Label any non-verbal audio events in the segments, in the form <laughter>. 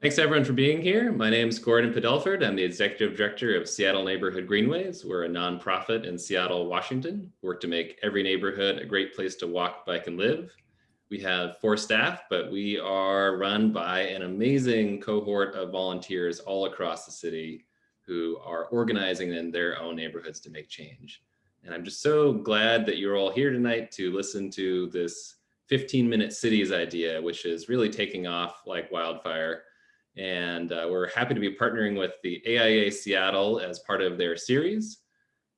Thanks everyone for being here. My name is Gordon Padelford. I'm the Executive Director of Seattle Neighborhood Greenways. We're a nonprofit in Seattle, Washington. We work to make every neighborhood a great place to walk, bike, and live. We have four staff, but we are run by an amazing cohort of volunteers all across the city who are organizing in their own neighborhoods to make change. And I'm just so glad that you're all here tonight to listen to this 15 minute cities idea, which is really taking off like wildfire. And uh, we're happy to be partnering with the AIA Seattle as part of their series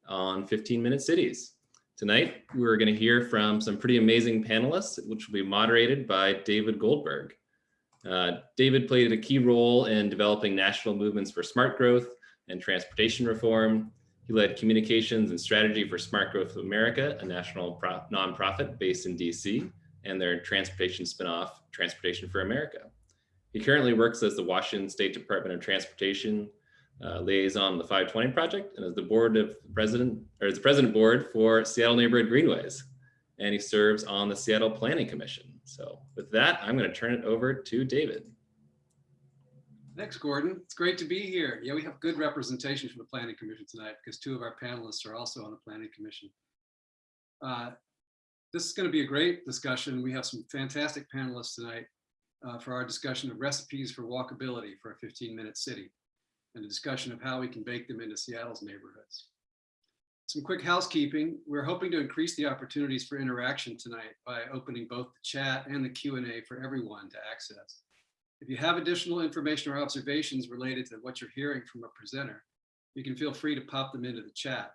on 15 minute cities. Tonight, we're gonna hear from some pretty amazing panelists, which will be moderated by David Goldberg. Uh, David played a key role in developing national movements for smart growth and transportation reform. He led communications and strategy for Smart Growth America, a national nonprofit based in DC, and their transportation spinoff, Transportation for America. He currently works as the Washington State Department of Transportation uh, liaison on the 520 project and as the board of president or as the president board for Seattle Neighborhood Greenways. And he serves on the Seattle Planning Commission. So with that, I'm going to turn it over to David. Thanks, Gordon. It's great to be here. Yeah, we have good representation from the Planning Commission tonight because two of our panelists are also on the Planning Commission. Uh, this is going to be a great discussion. We have some fantastic panelists tonight uh, for our discussion of recipes for walkability for a 15 minute city and a discussion of how we can bake them into Seattle's neighborhoods. Some quick housekeeping. We're hoping to increase the opportunities for interaction tonight by opening both the chat and the Q&A for everyone to access. If you have additional information or observations related to what you're hearing from a presenter, you can feel free to pop them into the chat.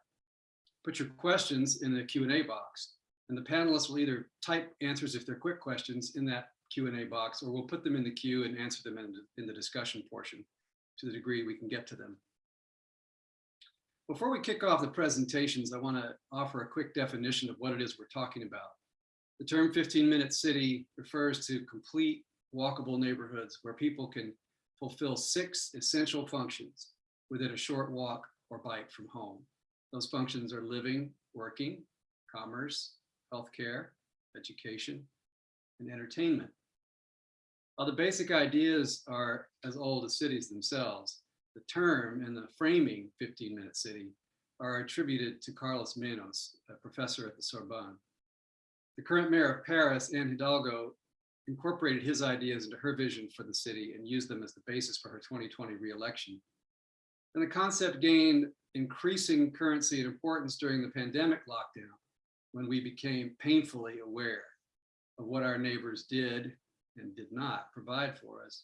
Put your questions in the Q&A box, and the panelists will either type answers if they're quick questions in that Q&A box, or we'll put them in the queue and answer them in the, in the discussion portion to the degree we can get to them. Before we kick off the presentations, I want to offer a quick definition of what it is we're talking about. The term 15 minute city refers to complete walkable neighborhoods where people can fulfill six essential functions within a short walk or bike from home. Those functions are living, working, commerce, healthcare, education, and entertainment. The basic ideas are as old as cities themselves, the term and the framing 15 minute city are attributed to Carlos Moreno, a professor at the Sorbonne. The current mayor of Paris, Anne Hidalgo, incorporated his ideas into her vision for the city and used them as the basis for her 2020 reelection. And the concept gained increasing currency and importance during the pandemic lockdown when we became painfully aware of what our neighbors did and did not provide for us.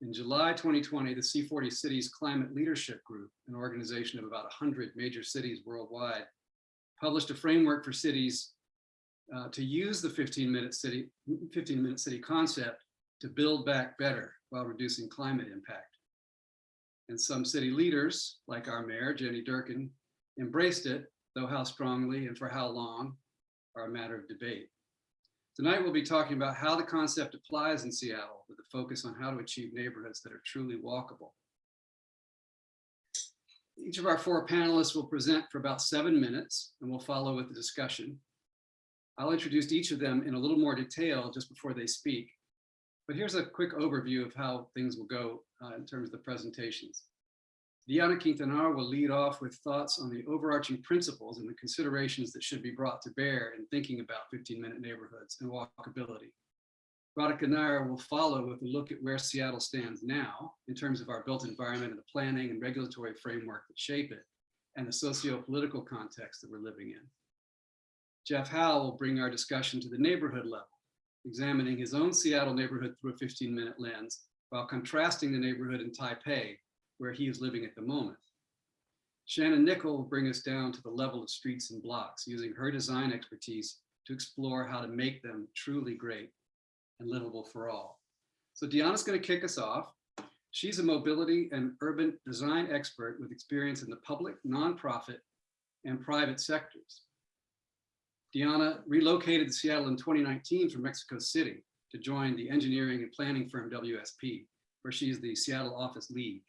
In July 2020, the C40 Cities Climate Leadership Group, an organization of about 100 major cities worldwide, published a framework for cities uh, to use the 15 minute city 15 minute city concept to build back better while reducing climate impact. And some city leaders, like our mayor, Jenny Durkan, embraced it, though how strongly and for how long are a matter of debate. Tonight, we'll be talking about how the concept applies in Seattle with a focus on how to achieve neighborhoods that are truly walkable. Each of our four panelists will present for about seven minutes and we'll follow with the discussion. I'll introduce each of them in a little more detail just before they speak. But here's a quick overview of how things will go uh, in terms of the presentations. Diana Quintanar will lead off with thoughts on the overarching principles and the considerations that should be brought to bear in thinking about 15-minute neighborhoods and walkability. Radhika Nair will follow with a look at where Seattle stands now in terms of our built environment and the planning and regulatory framework that shape it and the socio-political context that we're living in. Jeff Hou will bring our discussion to the neighborhood level, examining his own Seattle neighborhood through a 15-minute lens while contrasting the neighborhood in Taipei where he is living at the moment. Shannon Nichol will bring us down to the level of streets and blocks, using her design expertise to explore how to make them truly great and livable for all. So Diana's gonna kick us off. She's a mobility and urban design expert with experience in the public, nonprofit, and private sectors. Diana relocated to Seattle in 2019 from Mexico City to join the engineering and planning firm WSP, where she's the Seattle office lead.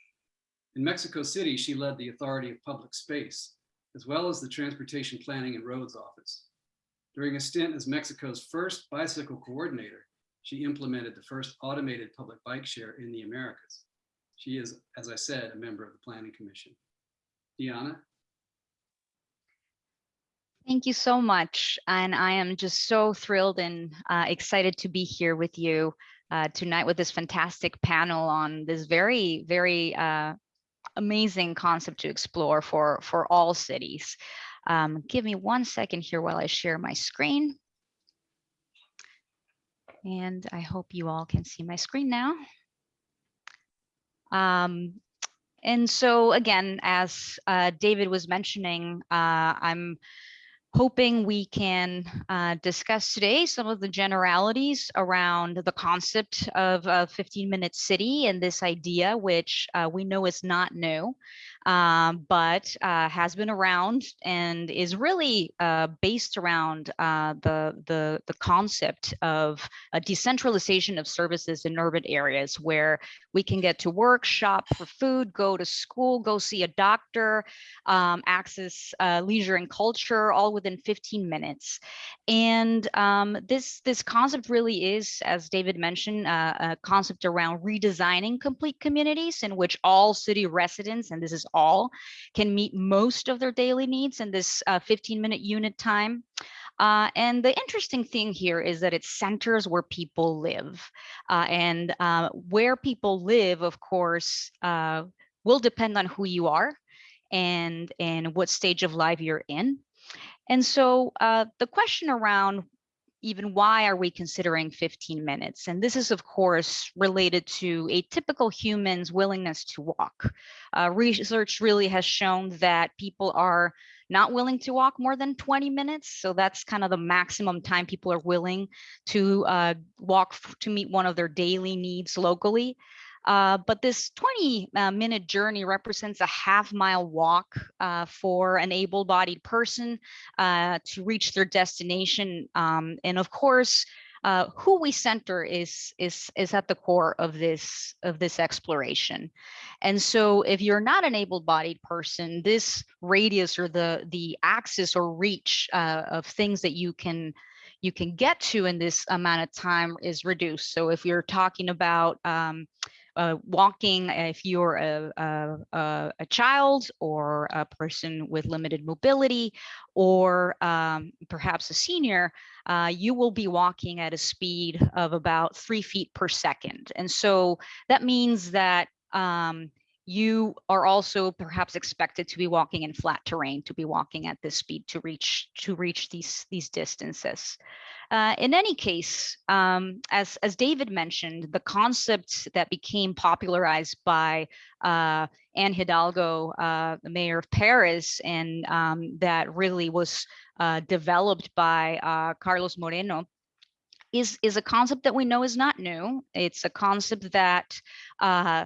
In Mexico City, she led the Authority of Public Space, as well as the Transportation Planning and Roads Office. During a stint as Mexico's first bicycle coordinator, She implemented the first automated public bike share in the Americas. She is, as I said, a member of the Planning Commission. Diana? Thank you so much. And I am just so thrilled and uh, excited to be here with you uh, tonight with this fantastic panel on this very, very uh, amazing concept to explore for, for all cities. Um, give me one second here while I share my screen. And I hope you all can see my screen now. Um, and so again, as uh, David was mentioning, uh, I'm hoping we can uh, discuss today some of the generalities around the concept of a 15 minute city and this idea, which uh, we know is not new, um, but uh, has been around and is really uh, based around uh, the, the, the concept of a decentralization of services in urban areas where we can get to work, shop for food, go to school, go see a doctor, um, access uh, leisure and culture all within 15 minutes. And um, this, this concept really is, as David mentioned, uh, a concept around redesigning complete communities in which all city residents, and this is all, can meet most of their daily needs in this 15 minute unit time. Uh, and the interesting thing here is that it centers where people live. Uh, and uh, where people live, of course, uh, will depend on who you are and, and what stage of life you're in. And so uh, the question around even why are we considering 15 minutes? And this is, of course, related to a typical human's willingness to walk. Uh, research really has shown that people are not willing to walk more than 20 minutes. So that's kind of the maximum time people are willing to uh, walk to meet one of their daily needs locally. Uh, but this 20 uh, minute journey represents a half mile walk uh, for an able bodied person uh, to reach their destination. Um, and of course, uh, who we center is is is at the core of this of this exploration and so if you're not an able-bodied person this radius or the the axis or reach of things that you can you can get to in this amount of time is reduced so if you're talking about um, uh, walking if you're a, a, a, child or a person with limited mobility or um, perhaps a senior, uh, you will be walking at a speed of about three feet per second. And so that means that um, you are also perhaps expected to be walking in flat terrain, to be walking at this speed to reach to reach these, these distances. Uh, in any case, um, as, as David mentioned, the concept that became popularized by uh, Anne Hidalgo, uh, the mayor of Paris, and um, that really was uh, developed by uh, Carlos Moreno, is, is a concept that we know is not new. It's a concept that uh,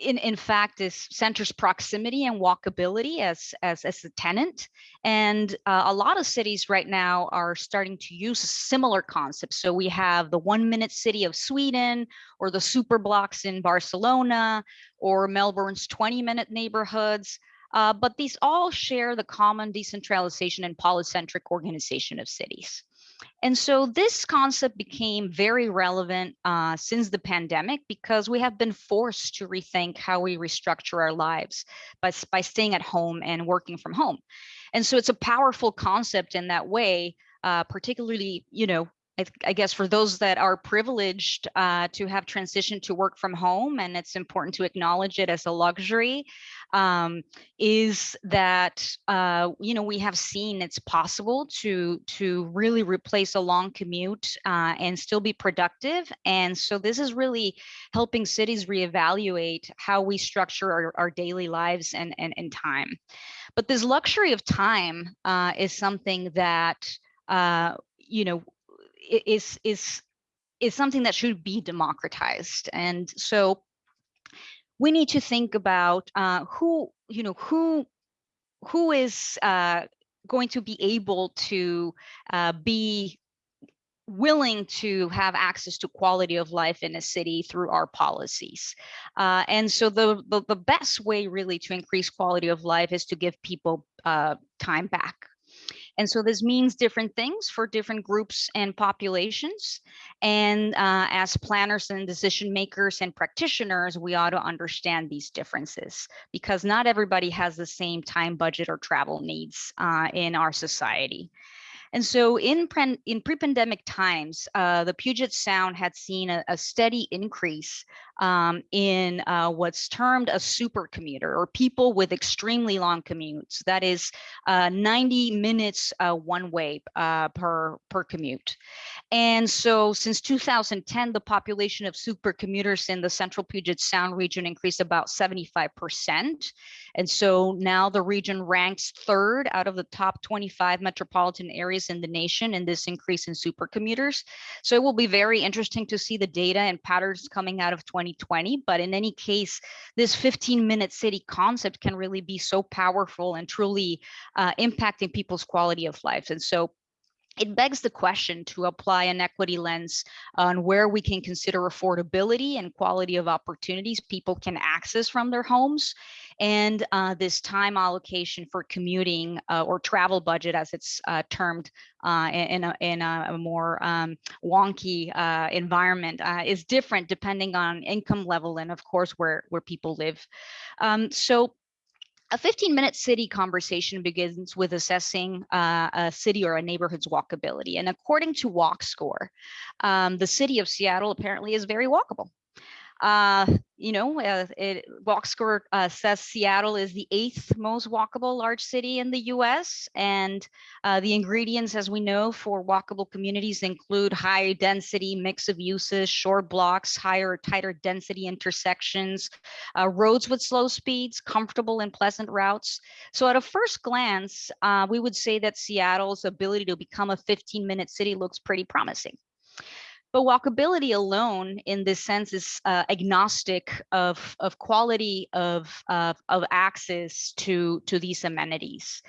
in, in fact, this centers proximity and walkability as, as, as a tenant. And uh, a lot of cities right now are starting to use similar concepts So we have the one minute city of Sweden or the super blocks in Barcelona or Melbourne's 20 minute neighborhoods. Uh, but these all share the common decentralization and polycentric organization of cities. And so this concept became very relevant uh, since the pandemic because we have been forced to rethink how we restructure our lives by, by staying at home and working from home. And so it's a powerful concept in that way, uh, particularly, you know, I, I, guess for those that are privileged uh, to have transitioned to work from home, and it's important to acknowledge it as a luxury, um, is that uh, you know we have seen it's possible to to really replace a long commute uh, and still be productive. And so this is really helping cities reevaluate how we structure our, our daily lives and, and and time. But this luxury of time uh, is something that uh, you know is is is something that should be democratized and so we need to think about uh, who you know who who is uh, going to be able to uh, be willing to have access to quality of life in a city through our policies. Uh, and so the, the, the, best way really to increase quality of life is to give people uh, time back. And so this means different things for different groups and populations. And uh, as planners and decision makers and practitioners, we ought to understand these differences because not everybody has the same time budget or travel needs uh, in our society. And so in, pre in pre-pandemic times, uh, the Puget Sound had seen a, a steady increase um, in uh, what's termed a super commuter or people with extremely long commutes. That is uh, 90 minutes uh, one way uh, per, per commute. And so since 2010, the population of super commuters in the central Puget Sound region increased about 75%. And so now the region ranks third out of the top 25 metropolitan areas in the nation in this increase in super commuters. So it will be very interesting to see the data and patterns coming out of 2020. But in any case, this 15 minute city concept can really be so powerful and truly uh, impacting people's quality of life. And so it begs the question to apply an equity lens on where we can consider affordability and quality of opportunities people can access from their homes and uh, this time allocation for commuting uh, or travel budget as it's uh, termed uh, in, a, in a more um, wonky uh, environment is different depending on income level and of course where, where people live. Um, so a 15 minute city conversation begins with assessing uh, a city or a neighborhood's walkability. And according to WalkScore, um, the city of Seattle apparently is very walkable. Uh, you know, uh, it, WalkScore uh, says Seattle is the eighth most walkable large city in the US. And uh, the ingredients, as we know, for walkable communities include high density mix of uses, short blocks, higher, tighter density intersections, uh, roads with slow speeds, comfortable and pleasant routes. So at a first glance, uh, we would say that Seattle's ability to become a 15 minute city looks pretty promising. But walkability alone in this sense is uh, agnostic of, of quality of, of, of access to, to these amenities.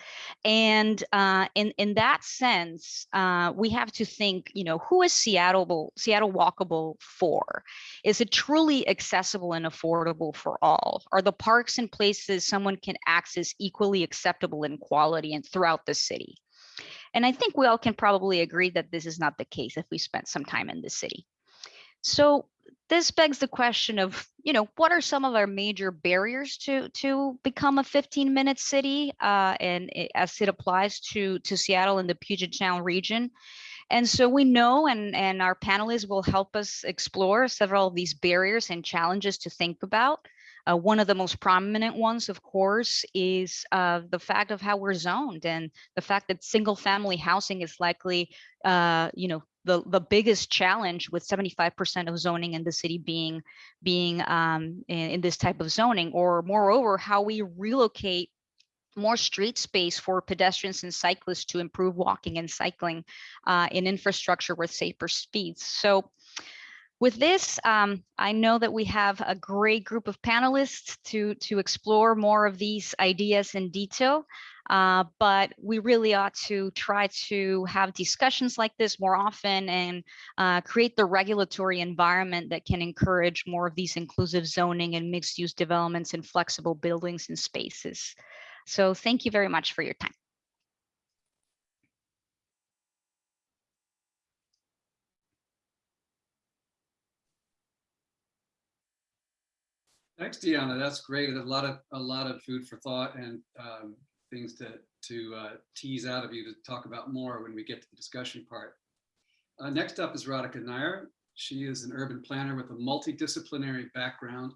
And uh, in, in that sense, uh, we have to think, you know, who is Seattle, Seattle walkable for? Is it truly accessible and affordable for all? Are the parks and places someone can access equally acceptable in quality and throughout the city? And I think we all can probably agree that this is not the case if we spent some time in the city. So this begs the question of, you know, what are some of our major barriers to to become a 15 minute city uh, and it, as it applies to to Seattle and the Puget Sound region? And so we know and, and our panelists will help us explore several of these barriers and challenges to think about. Uh, one of the most prominent ones, of course, is uh, the fact of how we're zoned and the fact that single family housing is likely, uh, you know, the, the biggest challenge with 75% of zoning in the city being being um, in, in this type of zoning, or moreover, how we relocate more street space for pedestrians and cyclists to improve walking and cycling uh, in infrastructure with safer speeds. So with this, um, I know that we have a great group of panelists to, to explore more of these ideas in detail, uh, but we really ought to try to have discussions like this more often and uh, create the regulatory environment that can encourage more of these inclusive zoning and mixed use developments and flexible buildings and spaces. So thank you very much for your time. Thanks, Deanna. That's great. A lot of a lot of food for thought and um, things to to uh, tease out of you to talk about more when we get to the discussion part. Uh, next up is Radhika Nair. She is an urban planner with a multidisciplinary background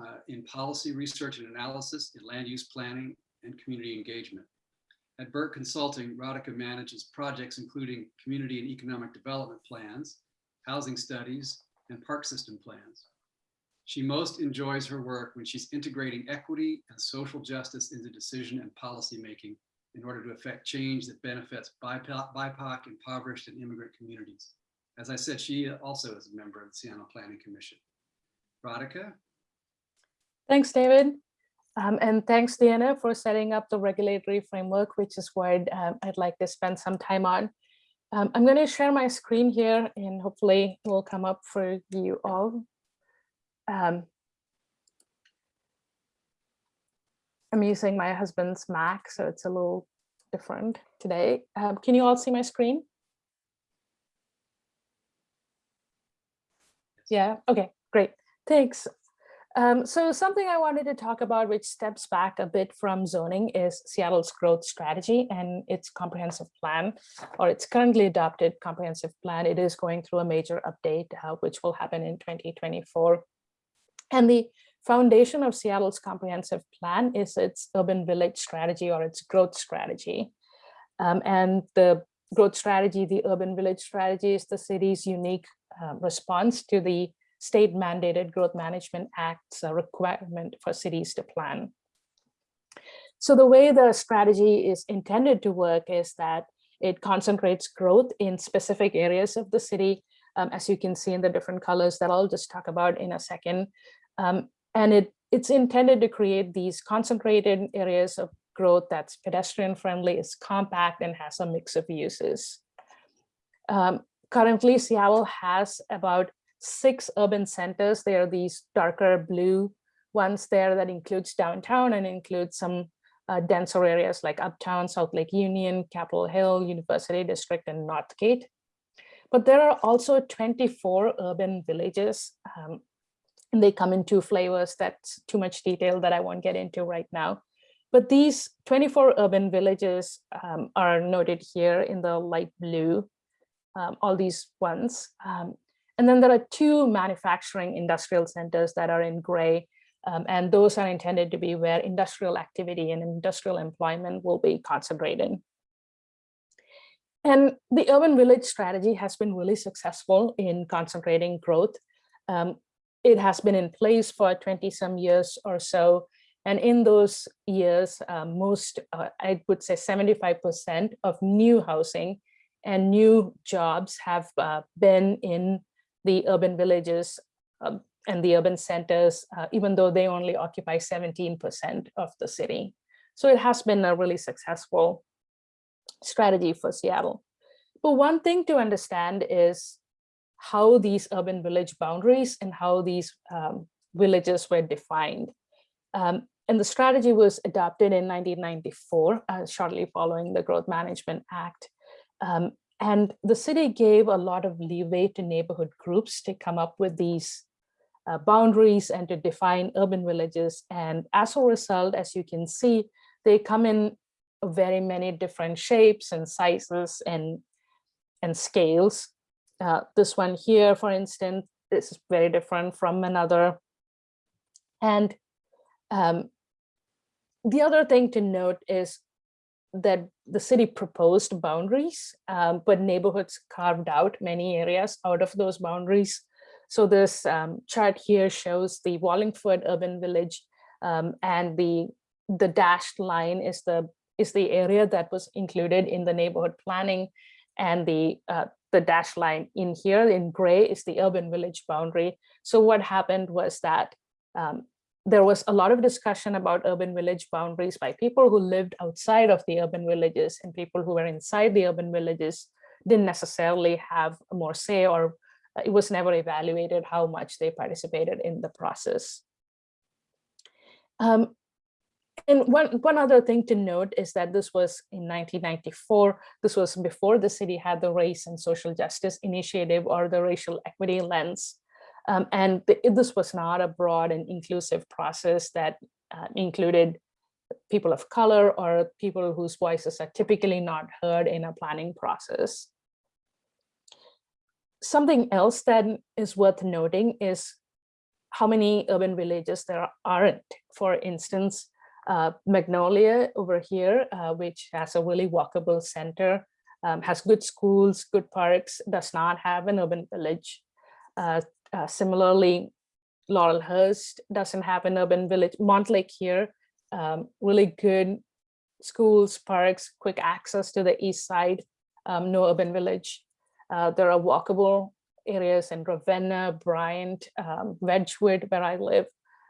uh, in policy research and analysis, in land use planning, and community engagement. At BERK Consulting, Radhika manages projects including community and economic development plans, housing studies, and park system plans. She most enjoys her work when she's integrating equity and social justice into decision and policy making in order to affect change that benefits BIPOC, impoverished, and immigrant communities. As I said, she also is a member of the Seattle Planning Commission. Radhika? Thanks, David. Um, and thanks, Diana, for setting up the regulatory framework, which is what um, I'd like to spend some time on. Um, I'm going to share my screen here and hopefully it will come up for you all. Um, I'm using my husband's Mac, so it's a little different today. Um, can you all see my screen? Yeah, okay, great, thanks. Um, so something I wanted to talk about, which steps back a bit from zoning, is Seattle's growth strategy and its comprehensive plan, or its currently adopted comprehensive plan. It is going through a major update, uh, which will happen in 2024. And the foundation of Seattle's comprehensive plan is its urban village strategy or its growth strategy. Um, and the growth strategy, the urban village strategy is the city's unique uh, response to the state mandated Growth Management Act's uh, requirement for cities to plan. So the way the strategy is intended to work is that it concentrates growth in specific areas of the city, um, as you can see in the different colors that I'll just talk about in a second. Um, and it, it's intended to create these concentrated areas of growth that's pedestrian friendly, is compact, and has a mix of uses. Um, currently, Seattle has about six urban centers. There are these darker blue ones there that includes downtown and includes some uh, denser areas like Uptown, South Lake Union, Capitol Hill, University District, and Northgate. But there are also 24 urban villages. Um, and they come in two flavors. That's too much detail that I won't get into right now. But these 24 urban villages um, are noted here in the light blue, um, all these ones. Um, and then there are two manufacturing industrial centers that are in gray, um, and those are intended to be where industrial activity and industrial employment will be concentrated. And the urban village strategy has been really successful in concentrating growth. Um, it has been in place for 20 some years or so. And in those years, uh, most, uh, I would say 75% of new housing and new jobs have uh, been in the urban villages um, and the urban centers, uh, even though they only occupy 17% of the city. So it has been a really successful strategy for Seattle. But one thing to understand is how these urban village boundaries and how these um, villages were defined. Um, and the strategy was adopted in 1994, uh, shortly following the Growth Management Act. Um, and the city gave a lot of leeway to neighborhood groups to come up with these uh, boundaries and to define urban villages. And as a result, as you can see, they come in very many different shapes and sizes and, and scales. Uh, this one here, for instance, this is very different from another. And um, the other thing to note is that the city proposed boundaries, um, but neighborhoods carved out many areas out of those boundaries. So this um, chart here shows the Wallingford urban village um, and the the dashed line is the is the area that was included in the neighborhood planning and the uh, the dashed line in here in gray is the urban village boundary. So what happened was that um, there was a lot of discussion about urban village boundaries by people who lived outside of the urban villages and people who were inside the urban villages didn't necessarily have more say or uh, it was never evaluated how much they participated in the process. Um, and one, one other thing to note is that this was in 1994. This was before the city had the Race and Social Justice Initiative or the Racial Equity Lens. Um, and the, this was not a broad and inclusive process that uh, included people of color or people whose voices are typically not heard in a planning process. Something else that is worth noting is how many urban villages there aren't. For instance, uh, Magnolia over here, uh, which has a really walkable center, um, has good schools, good parks, does not have an urban village. Uh, uh, similarly, Laurelhurst doesn't have an urban village. Montlake here, um, really good schools, parks, quick access to the east side, um, no urban village. Uh, there are walkable areas in Ravenna, Bryant, um, Wedgwood, where I live,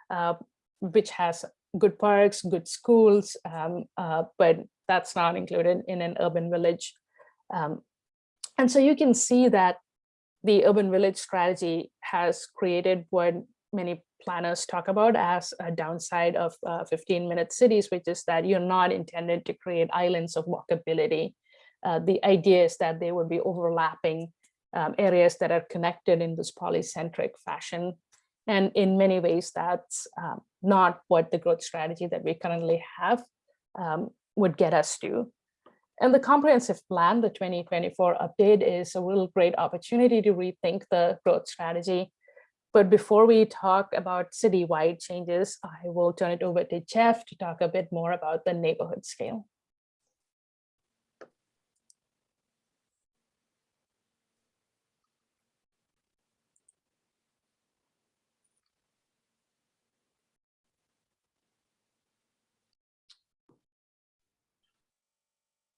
uh, which has good parks, good schools, um, uh, but that's not included in an urban village. Um, and so you can see that the urban village strategy has created what many planners talk about as a downside of 15-minute cities, which is that you're not intended to create islands of walkability. Uh, the idea is that they would be overlapping um, areas that are connected in this polycentric fashion. And in many ways, that's um, not what the growth strategy that we currently have um, would get us to. And the comprehensive plan, the 2024 update is a real great opportunity to rethink the growth strategy. But before we talk about citywide changes, I will turn it over to Jeff to talk a bit more about the neighborhood scale.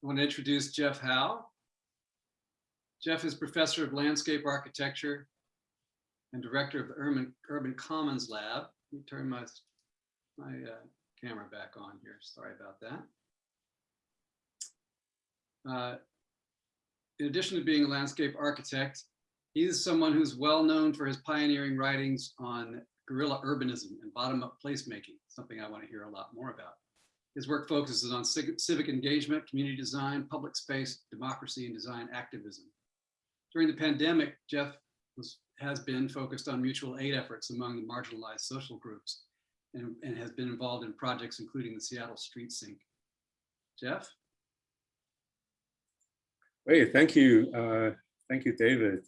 I want to introduce Jeff Hou. Jeff is professor of landscape architecture and director of the Urban, Urban Commons Lab. Let me turn my, my uh, camera back on here. Sorry about that. Uh, in addition to being a landscape architect, he's someone who's well known for his pioneering writings on guerrilla urbanism and bottom-up placemaking, something I want to hear a lot more about. His work focuses on civic engagement, community design, public space, democracy, and design activism. During the pandemic, Jeff was, has been focused on mutual aid efforts among the marginalized social groups and, and has been involved in projects including the Seattle Street Sink. Jeff? Great, thank you. Uh, thank you, David.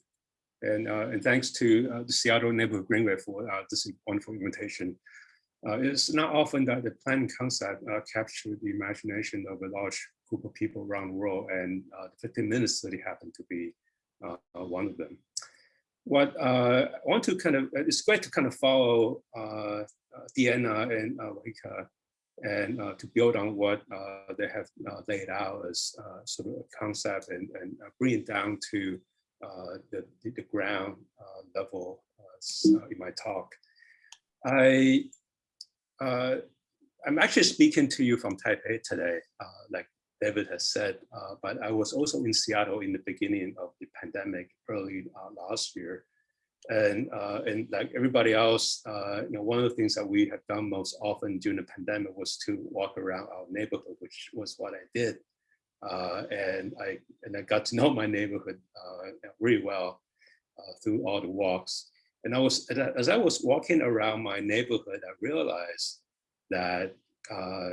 And, uh, and thanks to uh, the Seattle Neighborhood Greenway for uh, this wonderful invitation. Uh, it's not often that the planning concept uh, captured the imagination of a large group of people around the world, and uh, the 15 minutes study happened to be uh, uh, one of them. What uh, I want to kind of, it's great to kind of follow Deanna and Rika and to build on what they have laid out as sort of a concept and, and bring it down to the, the ground level in my talk. I uh, I'm actually speaking to you from Taipei today, uh, like David has said, uh, but I was also in Seattle in the beginning of the pandemic early uh, last year. And, uh, and like everybody else, uh, you know, one of the things that we have done most often during the pandemic was to walk around our neighborhood, which was what I did. and I and I got to know <laughs> my neighborhood really well through all the walks. And I was, as I was walking around my neighborhood, I realized that, uh,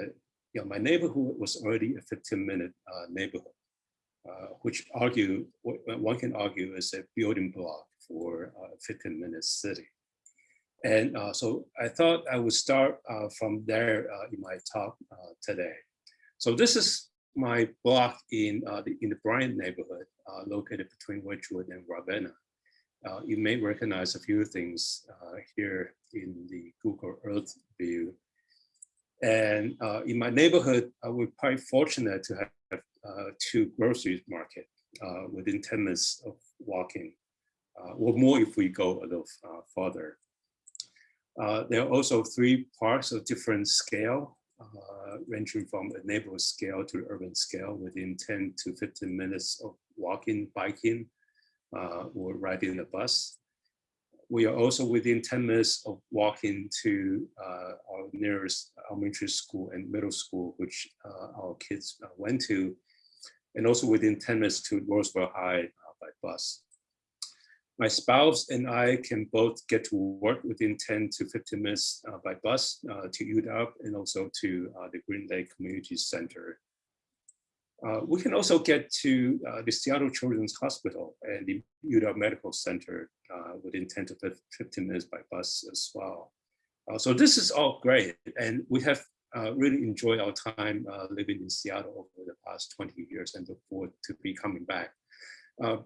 you know, my neighborhood was already a 15 minute uh, neighborhood, uh, which argue, one can argue is a building block for a 15 minute city. And uh, so I thought I would start uh, from there uh, in my talk today. So this is my block in, the, in the Bryant neighborhood, located between Wedgwood and Ravenna uh, you may recognize a few things uh, here in the Google Earth view. And uh, in my neighborhood, I was quite fortunate to have uh, two grocery market uh, within 10 minutes of walking, uh, or more if we go a little further. there are also three parks of different scale, ranging from a neighborhood scale to urban scale within 10 to 15 minutes of walking, biking, uh, or riding the bus. We are also within 10 minutes of walking to uh, our nearest elementary school and middle school, which uh, our kids uh, went to, and also within 10 minutes to Roosevelt High uh, by bus. My spouse and I can both get to work within 10 to 15 minutes uh, by bus to UW and also to the Green Lake Community Center uh, we can also get to uh, the Seattle Children's Hospital and the UW Medical Center uh, within 10 to 15 minutes by bus as well. Uh, so this is all great. And we have uh, really enjoyed our time uh, living in Seattle over the past 20 years and look forward to be coming back.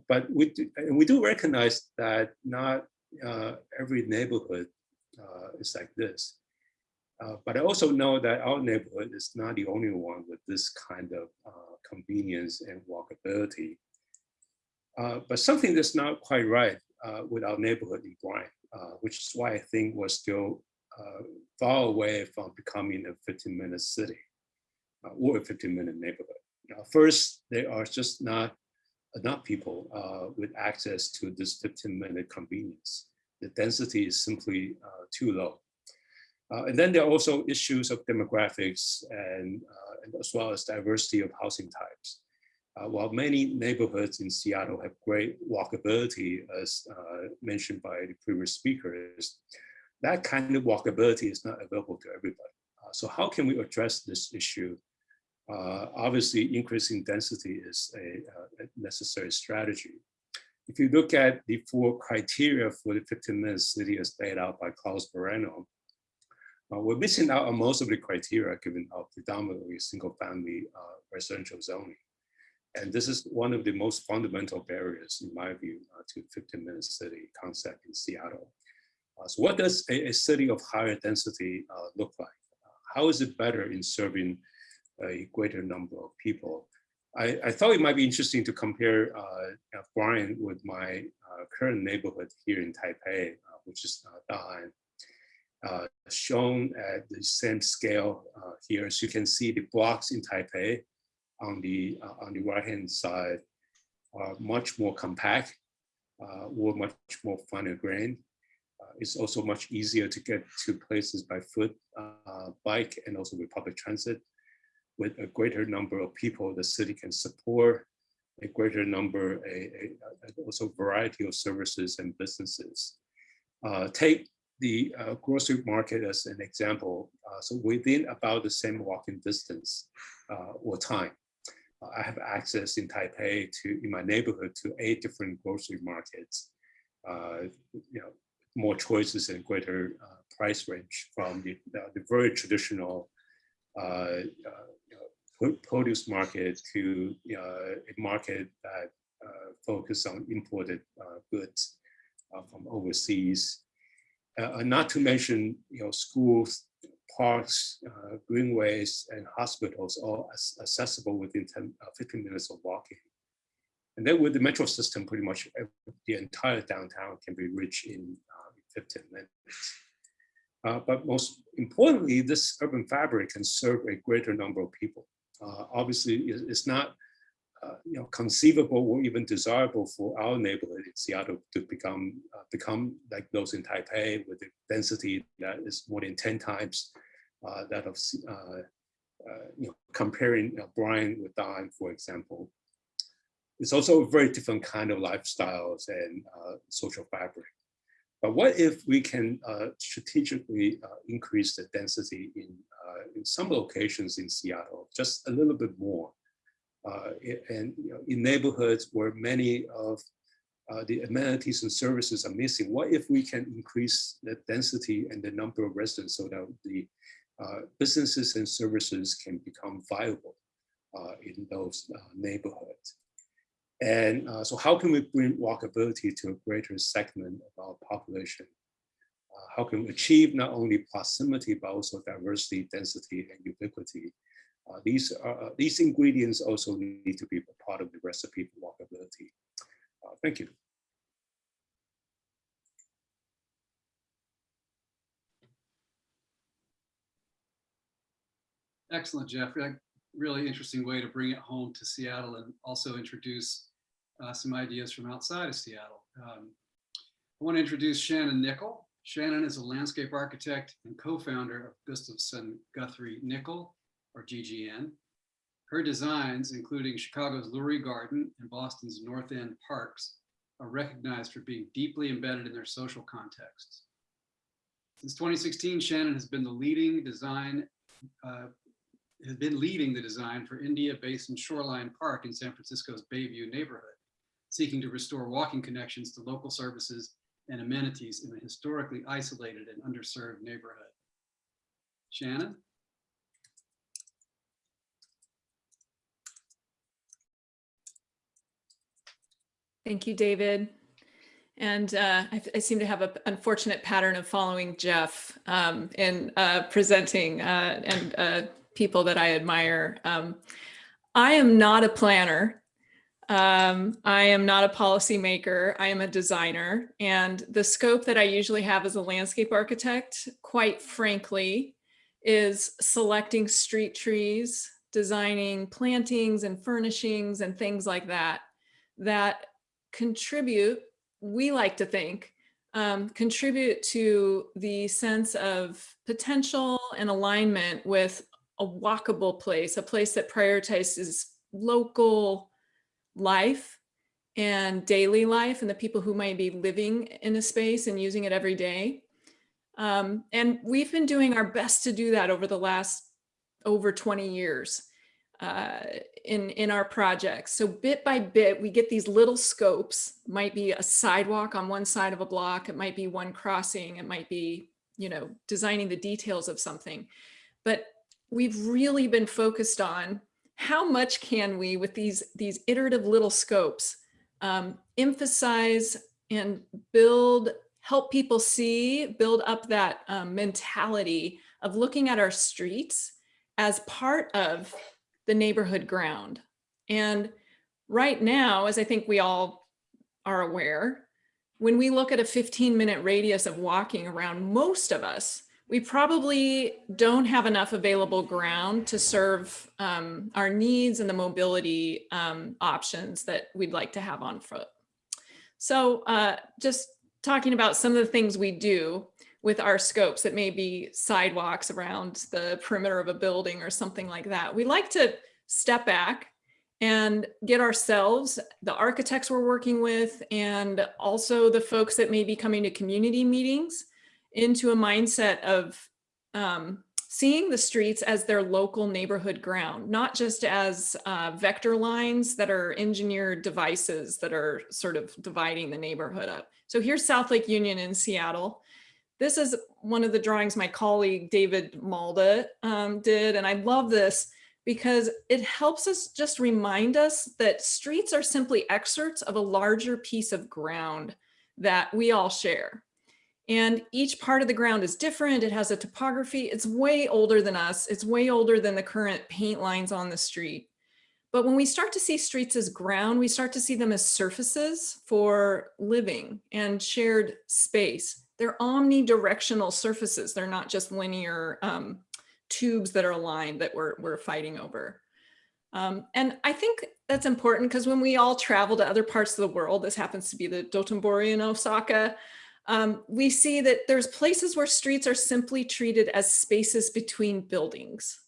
but we do, and we do recognize that not every neighborhood is like this. But I also know that our neighborhood is not the only one with this kind of convenience and walkability. Uh, but something that's not quite right uh, with our neighborhood in Bryant, uh, which is why I think we're still far away from becoming a 15 minute city or a 15 minute neighborhood. first, there are just not enough people with access to this 15 minute convenience. The density is simply too low. Uh, and then there are also issues of demographics and, uh, and as well as diversity of housing types. Uh, while many neighborhoods in Seattle have great walkability, as uh, mentioned by the previous speakers, that kind of walkability is not available to everybody. Uh, so how can we address this issue? Uh, obviously, increasing density is a, a, necessary strategy. If you look at the four criteria for the 15-minute city as laid out by Carlos Moreno, uh, we're missing out on most of the criteria given our predominantly single-family uh, residential zoning. And this is one of the most fundamental barriers, in my view, uh, to 15-minute city concept in Seattle. Uh, so what does a, a, city of higher density uh, look like? how is it better in serving a greater number of people? I, I thought it might be interesting to compare uh, Bryant with my current neighborhood here in Taipei, which is uh, Da'an. Uh, shown at the same scale uh, here, as you can see the blocks in Taipei on the on the right hand side are much more compact, or much more finer grained. it's also much easier to get to places by foot, bike, and also with public transit with a greater number of people the city can support, a greater number, a, a, a also variety of services and businesses. Uh, take the uh, grocery market as an example. Uh, so within about the same walking distance uh, or time, uh, I have access in Taipei to, in my neighborhood, to eight different grocery markets. Uh, you know, more choices and greater price range from the, the very traditional uh, produce market to uh, a market that uh, focus on imported uh, goods from overseas. Not to mention, you know, schools, parks, greenways, and hospitals all accessible within 10, 15 minutes of walking. And then with the metro system, pretty much the entire downtown can be reached in uh, 15 minutes. Uh, but most importantly, this urban fabric can serve a greater number of people uh, obviously it's not uh, you know, conceivable or even desirable for our neighborhood in Seattle to become uh, become like those in Taipei with the density that is more than 10 times uh, that of, uh, uh, you know, comparing Bryant with Da'an, for example. It's also a very different kind of lifestyles and social fabric. But what if we can strategically increase the density in uh, in some locations in Seattle, just a little bit more. Uh, and you know, in neighborhoods where many of uh, the amenities and services are missing, what if we can increase the density and the number of residents so that the uh, businesses and services can become viable uh, in those uh, neighborhoods? And so how can we bring walkability to a greater segment of our population how can we achieve not only proximity, but also diversity, density, and ubiquity. Uh, these, are, uh, these ingredients also need to be part of the recipe for walkability. Thank you. Excellent, Jeffrey. Really interesting way to bring it home to Seattle and also introduce uh, some ideas from outside of Seattle. Um, I want to introduce Shannon Nichol. Shannon is a landscape architect and co-founder of Gustafson Guthrie Nichol, or GGN. Her designs, including Chicago's Lurie Garden and Boston's North End parks, are recognized for being deeply embedded in their social contexts. Since 2016, Shannon has been the leading design, uh, has been leading the design for India Basin Shoreline Park in San Francisco's Bayview neighborhood, seeking to restore walking connections to local services and amenities in a historically isolated and underserved neighborhood. Shannon? Thank you, David. And uh, I, I, seem to have an unfortunate pattern of following Jeff um, in uh, presenting uh, and uh, people that I admire. Um, I am not a planner. Um, I am not a policymaker, I am a designer. And the scope that I usually have as a landscape architect, quite frankly, is selecting street trees, designing plantings and furnishings and things like that, that contribute, we like to think, um, contribute to the sense of potential and alignment with a walkable place, a place that prioritizes local life and daily life and the people who might be living in a space and using it every day. Um, and we've been doing our best to do that over the last over 20 years uh, in, in our projects. So bit by bit, we get these little scopes, might be a sidewalk on one side of a block, it might be one crossing, it might be, you know, designing the details of something. But we've really been focused on how much can we, with these, these iterative little scopes, um, emphasize and build, help people see, build up that um, mentality of looking at our streets as part of the neighborhood ground. And right now, as I think we all are aware, when we look at a 15 minute radius of walking around most of us, we probably don't have enough available ground to serve um, our needs and the mobility um, options that we'd like to have on foot. So uh, just talking about some of the things we do with our scopes that may be sidewalks around the perimeter of a building or something like that. We like to step back and get ourselves, the architects we're working with, and also the folks that may be coming to community meetings into a mindset of um, seeing the streets as their local neighborhood ground, not just as uh, vector lines that are engineered devices that are sort of dividing the neighborhood up. So here's South Lake Union in Seattle. This is one of the drawings my colleague David Malda um, did, and I love this because it helps us just remind us that streets are simply excerpts of a larger piece of ground that we all share. And each part of the ground is different. It has a topography. It's way older than us. It's way older than the current paint lines on the street. But when we start to see streets as ground, we start to see them as surfaces for living and shared space. They're omnidirectional surfaces. They're not just linear um, tubes that are aligned that we're, we're fighting over. Um, and I think that's important because when we all travel to other parts of the world, this happens to be the Dotonbori in Osaka, um, we see that there's places where streets are simply treated as spaces between buildings.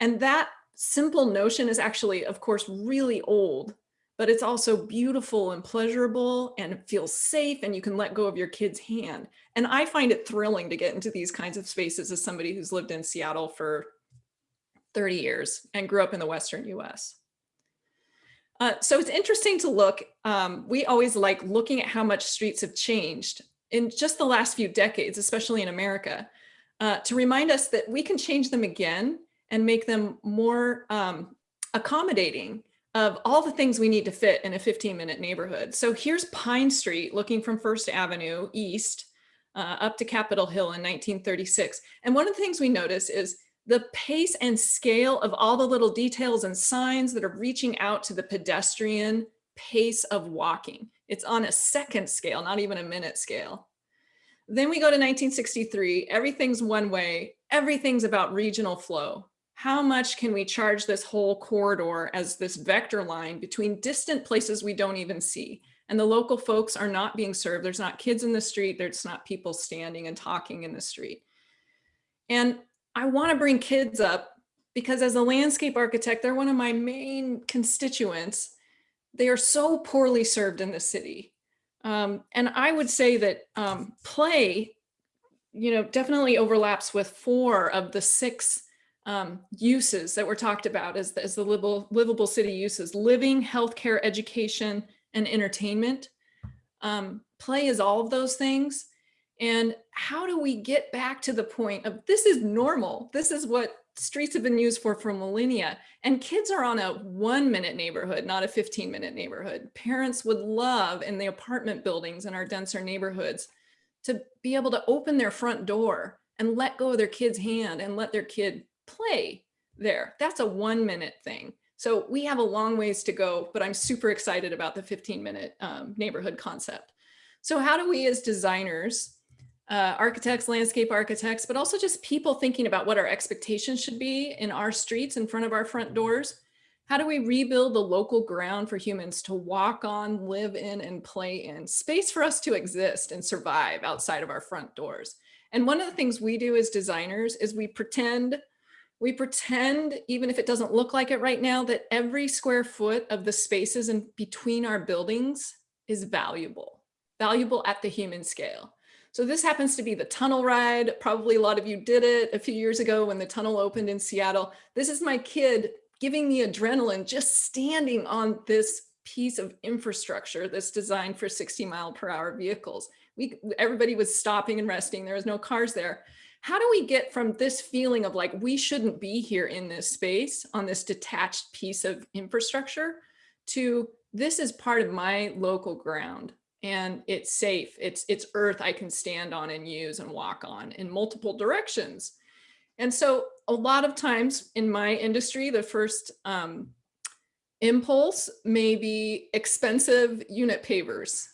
And that simple notion is actually, of course, really old, but it's also beautiful and pleasurable and it feels safe and you can let go of your kid's hand. And I find it thrilling to get into these kinds of spaces as somebody who's lived in Seattle for 30 years and grew up in the Western US. Uh, so it's interesting to look, um, we always like looking at how much streets have changed in just the last few decades, especially in America, uh, to remind us that we can change them again and make them more um, accommodating of all the things we need to fit in a 15 minute neighborhood. So here's Pine Street looking from First Avenue East uh, up to Capitol Hill in 1936. And one of the things we notice is the pace and scale of all the little details and signs that are reaching out to the pedestrian pace of walking. It's on a second scale, not even a minute scale. Then we go to 1963, everything's one way, everything's about regional flow. How much can we charge this whole corridor as this vector line between distant places we don't even see? And the local folks are not being served. There's not kids in the street. There's not people standing and talking in the street. And I wanna bring kids up because as a landscape architect, they're one of my main constituents they are so poorly served in the city. Um, and I would say that um, play, you know, definitely overlaps with four of the six um, uses that were talked about as, as the livable, livable city uses, living, healthcare, education, and entertainment. Um, play is all of those things. And how do we get back to the point of this is normal? This is what streets have been used for for millennia and kids are on a one minute neighborhood not a 15 minute neighborhood parents would love in the apartment buildings in our denser neighborhoods to be able to open their front door and let go of their kid's hand and let their kid play there that's a one minute thing so we have a long ways to go but i'm super excited about the 15 minute um, neighborhood concept so how do we as designers uh, architects, landscape architects, but also just people thinking about what our expectations should be in our streets in front of our front doors. How do we rebuild the local ground for humans to walk on, live in, and play in? Space for us to exist and survive outside of our front doors. And one of the things we do as designers is we pretend, we pretend, even if it doesn't look like it right now, that every square foot of the spaces in between our buildings is valuable, valuable at the human scale. So this happens to be the tunnel ride. Probably a lot of you did it a few years ago when the tunnel opened in Seattle. This is my kid giving me adrenaline just standing on this piece of infrastructure that's designed for 60 mile per hour vehicles. We, everybody was stopping and resting. There was no cars there. How do we get from this feeling of like, we shouldn't be here in this space on this detached piece of infrastructure to this is part of my local ground and it's safe. It's, it's earth I can stand on and use and walk on in multiple directions. And so a lot of times in my industry, the first um, impulse may be expensive unit pavers.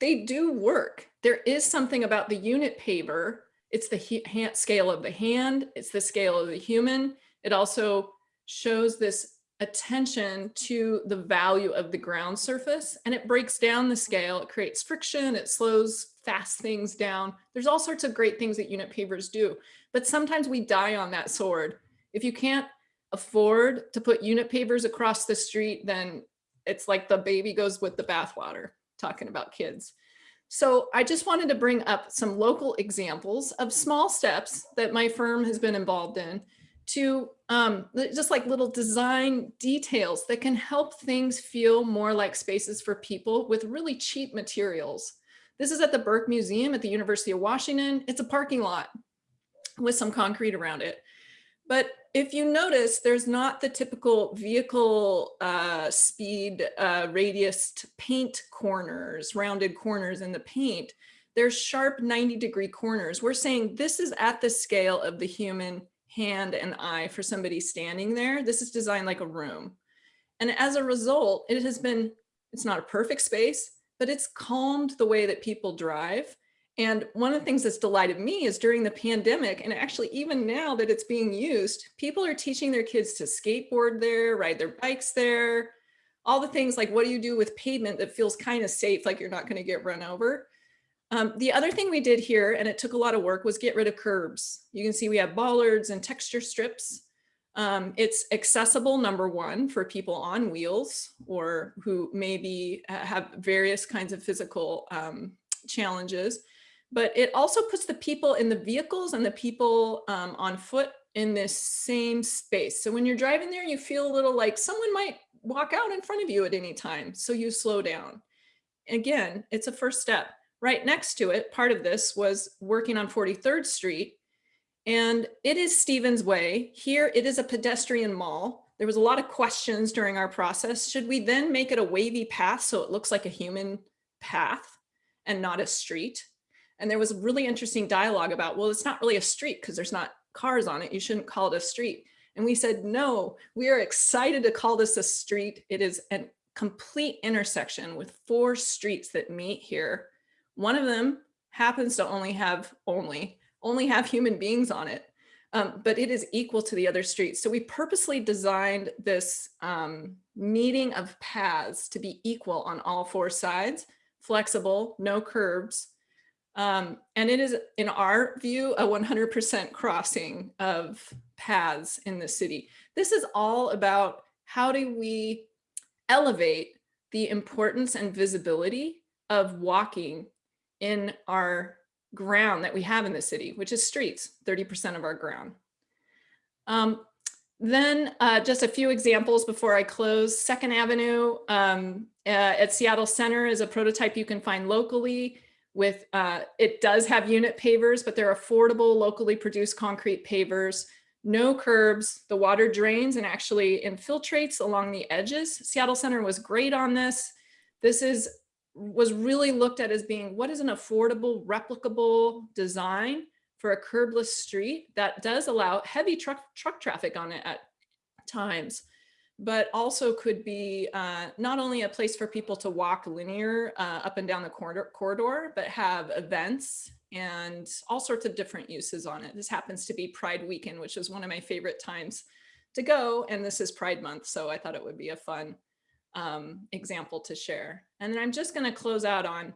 They do work. There is something about the unit paver. It's the hand, scale of the hand. It's the scale of the human. It also shows this attention to the value of the ground surface and it breaks down the scale. It creates friction. It slows fast things down. There's all sorts of great things that unit pavers do, but sometimes we die on that sword. If you can't afford to put unit pavers across the street, then it's like the baby goes with the bathwater, talking about kids. So I just wanted to bring up some local examples of small steps that my firm has been involved in to um, just like little design details that can help things feel more like spaces for people with really cheap materials. This is at the Burke Museum at the University of Washington. It's a parking lot with some concrete around it. But if you notice, there's not the typical vehicle uh, speed uh, radius paint corners, rounded corners in the paint. There's sharp 90 degree corners. We're saying this is at the scale of the human hand and eye for somebody standing there. This is designed like a room. And as a result, it has been, it's not a perfect space, but it's calmed the way that people drive. And one of the things that's delighted me is during the pandemic, and actually even now that it's being used, people are teaching their kids to skateboard there, ride their bikes there, all the things like what do you do with pavement that feels kind of safe, like you're not going to get run over. Um, the other thing we did here, and it took a lot of work, was get rid of curbs. You can see we have bollards and texture strips. Um, it's accessible, number one, for people on wheels or who maybe have various kinds of physical um, challenges. But it also puts the people in the vehicles and the people um, on foot in this same space. So when you're driving there, you feel a little like someone might walk out in front of you at any time. So you slow down. Again, it's a first step. Right next to it, part of this was working on 43rd Street. And it is Stevens Way. Here, it is a pedestrian mall. There was a lot of questions during our process. Should we then make it a wavy path so it looks like a human path and not a street? And there was a really interesting dialogue about, well, it's not really a street because there's not cars on it. You shouldn't call it a street. And we said, no, we are excited to call this a street. It is a complete intersection with four streets that meet here one of them happens to only have only, only have human beings on it, um, but it is equal to the other streets. So we purposely designed this um, meeting of paths to be equal on all four sides, flexible, no curbs. Um, and it is, in our view, a 100% crossing of paths in the city. This is all about how do we elevate the importance and visibility of walking in our ground that we have in the city, which is streets, 30% of our ground. Um, then uh, just a few examples before I close. Second Avenue um, uh, at Seattle Center is a prototype you can find locally with, uh, it does have unit pavers, but they're affordable, locally produced concrete pavers, no curbs, the water drains and actually infiltrates along the edges. Seattle Center was great on this. This is was really looked at as being what is an affordable, replicable design for a curbless street that does allow heavy truck, truck traffic on it at times, but also could be uh, not only a place for people to walk linear uh, up and down the corridor, corridor, but have events and all sorts of different uses on it. This happens to be Pride Weekend, which is one of my favorite times to go. And this is Pride Month, so I thought it would be a fun um, example to share. And then I'm just going to close out on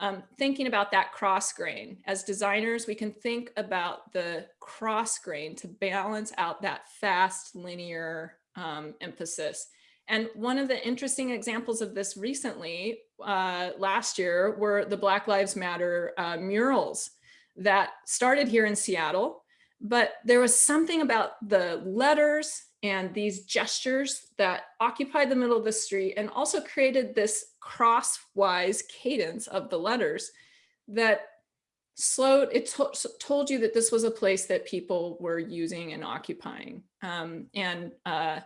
um, thinking about that cross grain. As designers, we can think about the cross grain to balance out that fast linear um, emphasis. And one of the interesting examples of this recently, uh, last year, were the Black Lives Matter uh, murals that started here in Seattle. But there was something about the letters and these gestures that occupied the middle of the street and also created this crosswise cadence of the letters that slowed, it to told you that this was a place that people were using and occupying. Um, and uh,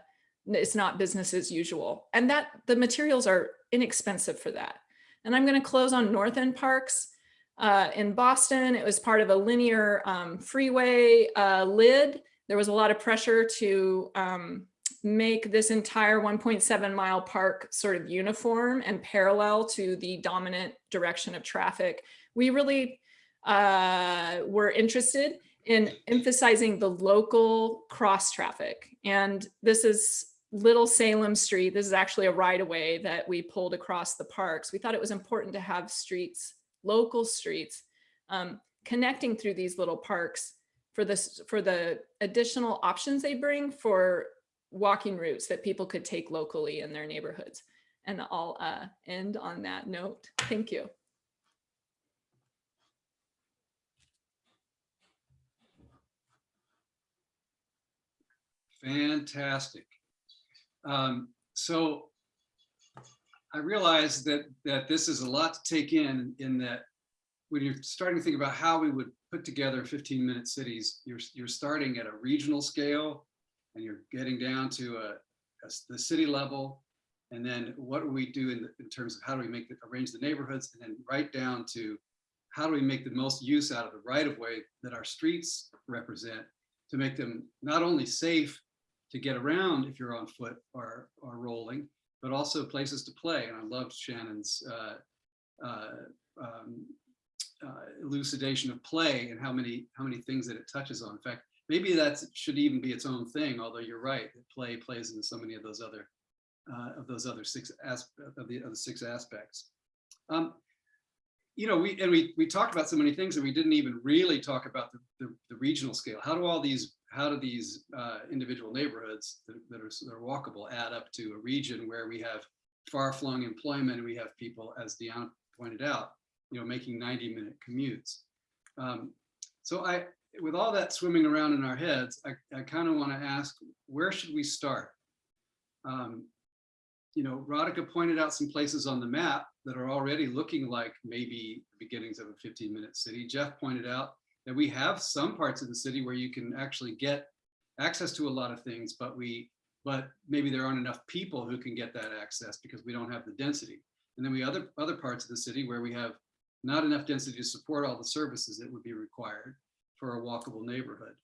it's not business as usual. And that the materials are inexpensive for that. And I'm gonna close on North End Parks. Uh, in Boston, it was part of a linear um, freeway uh, lid there was a lot of pressure to um, make this entire 1.7 mile park sort of uniform and parallel to the dominant direction of traffic. We really uh, were interested in emphasizing the local cross traffic. And this is Little Salem Street. This is actually a right of way that we pulled across the parks. We thought it was important to have streets, local streets, um, connecting through these little parks for this for the additional options they bring for walking routes that people could take locally in their neighborhoods. And I'll uh, end on that note. Thank you. Fantastic. Um, so I realize that that this is a lot to take in, in that when you're starting to think about how we would put together 15 minute cities, you're, you're starting at a regional scale and you're getting down to a, a the city level. And then what do we do in, the, in terms of how do we make the, arrange the neighborhoods and then right down to how do we make the most use out of the right of way that our streets represent to make them not only safe to get around if you're on foot or, or rolling, but also places to play. And I loved Shannon's uh, uh, um, uh, elucidation of play and how many how many things that it touches on. In fact, maybe that should even be its own thing. Although you're right, play plays into so many of those other uh, of those other six aspects of the other six aspects. Um, you know, we and we we talked about so many things, and we didn't even really talk about the, the, the regional scale. How do all these how do these uh, individual neighborhoods that, that, are, that are walkable add up to a region where we have far-flung employment and we have people, as Deanna pointed out, you know, making 90 minute commutes. Um, so I, with all that swimming around in our heads, I, I kind of want to ask, where should we start? Um, you know, Radhika pointed out some places on the map that are already looking like maybe the beginnings of a 15 minute city. Jeff pointed out that we have some parts of the city where you can actually get access to a lot of things, but we, but maybe there aren't enough people who can get that access because we don't have the density. And then we other other parts of the city where we have not enough density to support all the services that would be required for a walkable neighborhood.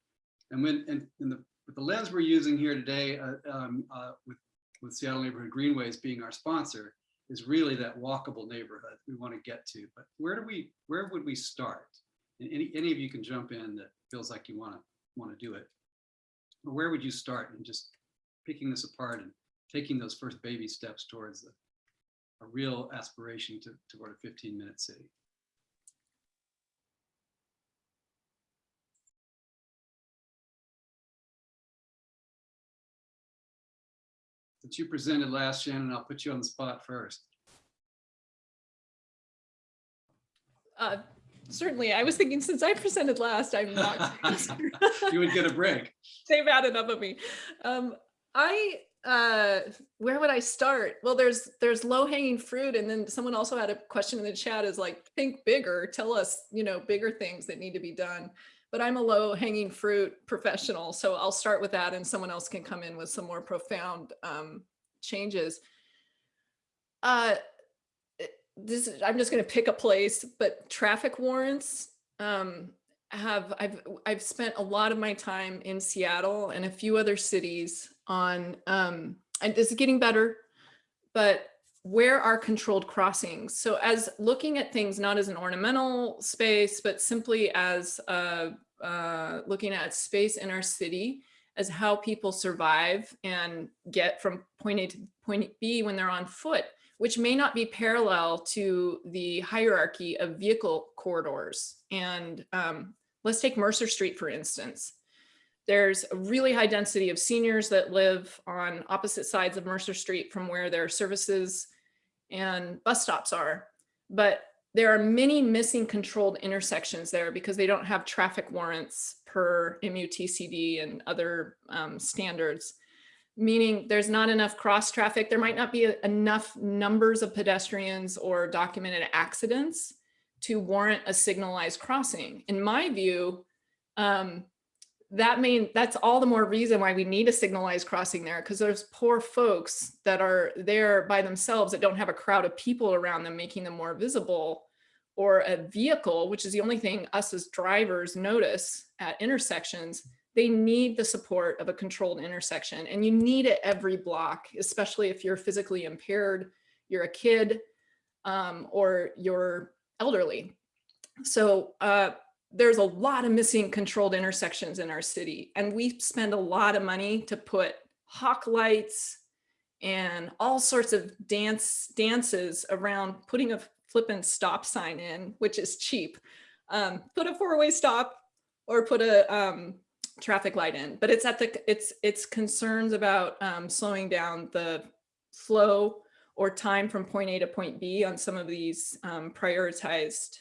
And when and in the, with the lens we're using here today uh, um, uh, with, with Seattle Neighborhood Greenways being our sponsor is really that walkable neighborhood we want to get to. But where do we, where would we start? And any, any of you can jump in that feels like you want to want to do it. But where would you start in just picking this apart and taking those first baby steps towards a, real aspiration to, toward a 15 minute city? Since you presented last, Shannon, I'll put you on the spot first. Uh, certainly, I was thinking since I presented last, I'm not. <laughs> you would get a break. <laughs> They've had enough of me. Um, I uh where would i start well there's there's low hanging fruit and then someone also had a question in the chat is like think bigger tell us you know bigger things that need to be done but I'm a low hanging fruit professional. So I'll start with that and someone else can come in with some more profound um, changes. Uh, this I'm just going to pick a place, but traffic warrants um, have I've I've spent a lot of my time in Seattle and a few other cities on um, and this is getting better, but where are controlled crossings? So as looking at things not as an ornamental space, but simply as uh, uh, looking at space in our city, as how people survive and get from point A to point B when they're on foot, which may not be parallel to the hierarchy of vehicle corridors. And um, let's take Mercer Street, for instance. There's a really high density of seniors that live on opposite sides of Mercer Street from where their services and bus stops are. But there are many missing controlled intersections there because they don't have traffic warrants per MUTCD and other um, standards, meaning there's not enough cross traffic. There might not be enough numbers of pedestrians or documented accidents to warrant a signalized crossing. In my view, um, that mean that's all the more reason why we need a signalized crossing there because there's poor folks that are there by themselves that don't have a crowd of people around them making them more visible or a vehicle which is the only thing us as drivers notice at intersections they need the support of a controlled intersection and you need it every block especially if you're physically impaired you're a kid um, or you're elderly. So uh, there's a lot of missing controlled intersections in our city and we spend a lot of money to put hawk lights and all sorts of dance dances around putting a flippant stop sign in which is cheap. Um, put a four-way stop or put a um, traffic light in but it's at the it's it's concerns about um, slowing down the flow or time from point a to point b on some of these um, prioritized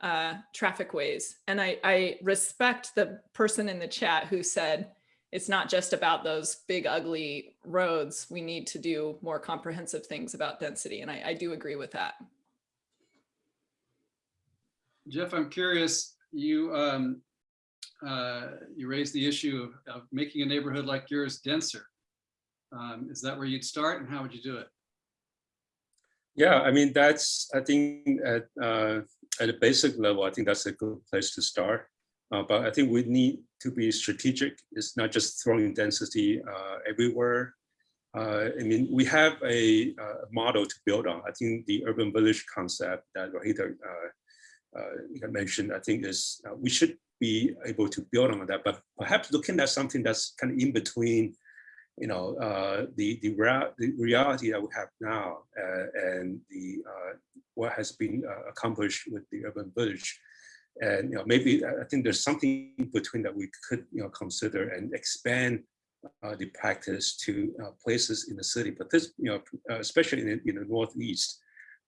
uh, traffic ways. And I, I respect the person in the chat who said, it's not just about those big ugly roads. We need to do more comprehensive things about density. And I, I do agree with that. Jeff, I'm curious, you, um, uh, you raised the issue of, of making a neighborhood like yours denser. Um, is that where you'd start and how would you do it? Yeah, I mean, that's, I think at, uh, at a basic level, I think that's a good place to start. Uh, but I think we need to be strategic. It's not just throwing density uh, everywhere. Uh, I mean, we have a, uh model to build on. I think the urban village concept that Radhika uh, mentioned, I think is uh, we should be able to build on that. But perhaps looking at something that's kind of in between you know, uh, the, the, rea the, reality that we have now uh, and the uh, what has been uh, accomplished with the urban village. And you know, maybe I think there's something between that we could you know, consider and expand uh, the practice to uh, places in the city. But this, you know, especially in, in the Northeast,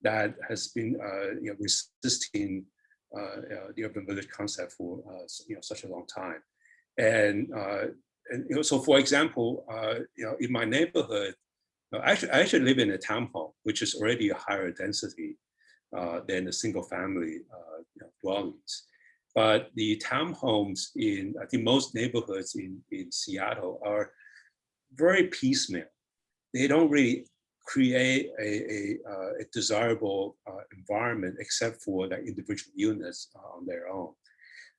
that has been you know, resisting the urban village concept for you know, such a long time. And and you know, so for example, uh, you know, in my neighborhood, uh, actually, I actually live in a townhome, which is already a higher density uh, than the single family uh, you know, dwellings. But the townhomes in, I think most neighborhoods in, in Seattle are very piecemeal. They don't really create a, a, uh, a desirable uh, environment except for the individual units on their own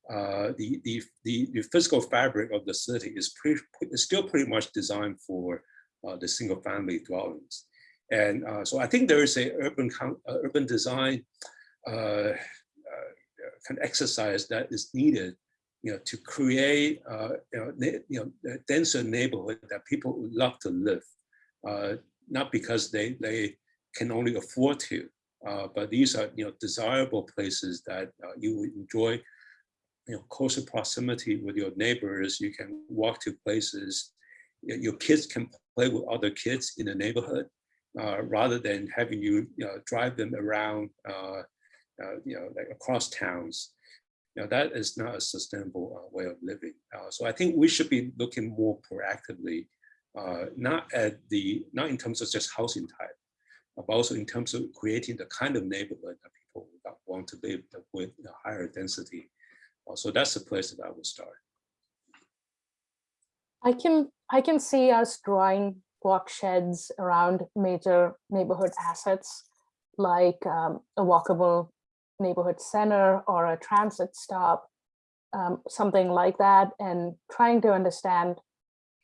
uh, the, the, the, the, physical fabric of the city is, pretty, is still pretty much designed for uh, the single family dwellings. And uh, so I think there is a urban, uh, urban design uh, uh, kind of exercise that is needed you know, to create you know, you know, a denser neighborhood that people would love to live, not because they, they can only afford to, but these are you know, desirable places that you would enjoy you know, closer proximity with your neighbors. You can walk to places. Your kids can play with other kids in the neighborhood uh, rather than having you, you know, drive them around, uh, uh, you know, like across towns. You know, that is not a sustainable uh, way of living. Uh, so I think we should be looking more proactively, uh, not at the, not in terms of just housing type, but also in terms of creating the kind of neighborhood that people want to live with the higher density so that's the place that I would start. I can I can see us drawing walk sheds around major neighborhood assets like um, a walkable neighborhood center or a transit stop, um, something like that, and trying to understand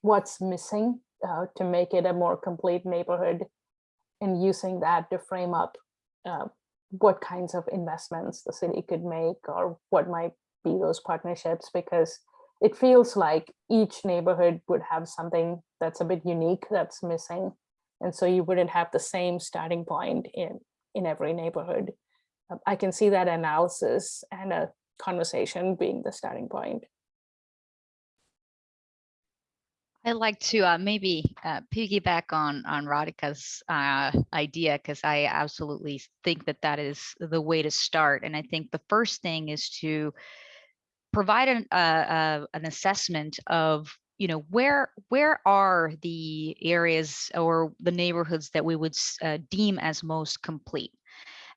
what's missing uh, to make it a more complete neighborhood and using that to frame up uh, what kinds of investments the city could make or what might be those partnerships because it feels like each neighborhood would have something that's a bit unique that's missing. And so you wouldn't have the same starting point in, in every neighborhood. Um, I can see that analysis and a conversation being the starting point. I'd like to uh, maybe uh, piggyback on on Radhika's uh, idea because I absolutely think that that is the way to start. And I think the first thing is to provide an, uh, an assessment of you know where where are the areas or the neighborhoods that we would uh, deem as most complete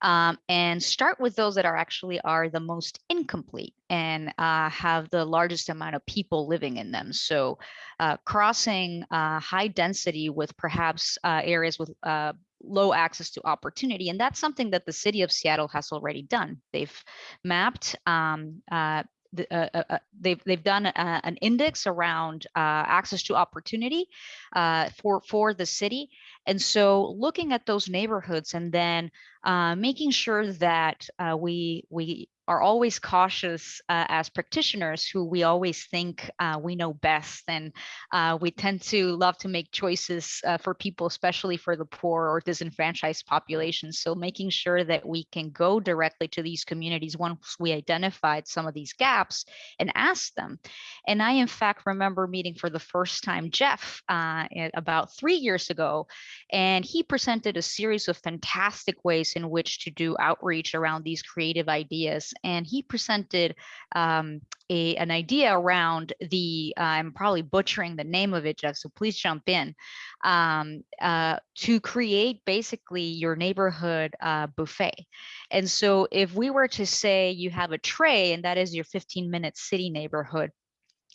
um, and start with those that are actually are the most incomplete and uh, have the largest amount of people living in them. So uh, crossing uh, high density with perhaps uh, areas with uh, low access to opportunity. And that's something that the city of Seattle has already done. They've mapped um, uh, uh, uh, uh, they've they've done uh, an index around access to opportunity for for the city, and so looking at those neighborhoods and then making sure that we we are always cautious uh, as practitioners who we always think uh, we know best. And uh, we tend to love to make choices uh, for people especially for the poor or disenfranchised populations so making sure that we can go directly to these communities once we identified some of these gaps and ask them. And i in fact remember meeting for the first time jeff uh, about three years ago and he presented a series of fantastic ways in which to do outreach around these creative ideas. And he presented um, a, an idea around the, uh, I'm probably butchering the name of it, Jeff, so please jump in, um, uh, to create basically your neighborhood uh, buffet. And so if we were to say you have a tray and that is your 15 minute city neighborhood,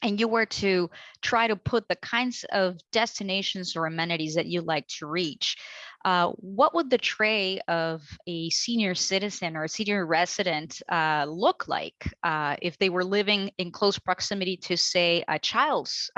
and you were to try to put the kinds of destinations or amenities that you like to reach, uh, what would the tray of a senior citizen or a senior resident uh, look like uh, if they were living in close proximity to, say, a child's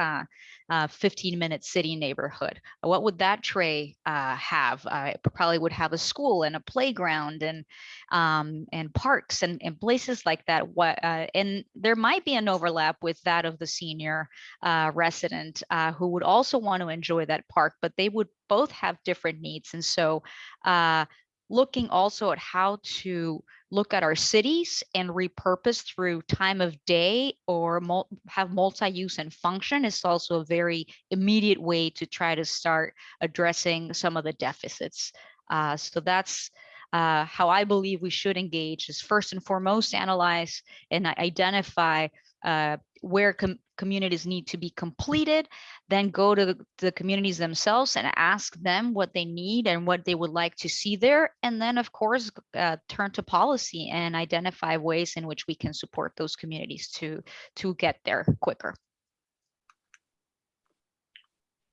15-minute city neighborhood? What would that tray uh, have? Uh, it probably would have a school and a playground and um, and parks and, and places like that. What uh, and there might be an overlap with that of the senior uh, resident uh, who would also want to enjoy that park, but they would both have different needs. And so uh, looking also at how to look at our cities and repurpose through time of day or mul- have multi-use and function is also a very immediate way to try to start addressing some of the deficits. Uh, so that's uh, how I believe we should engage is first and foremost analyze and identify uh, where com- communities need to be completed, then go to the, the communities themselves and ask them what they need and what they would like to see there. And then, of course, uh, turn to policy and identify ways in which we can support those communities to, to get there quicker.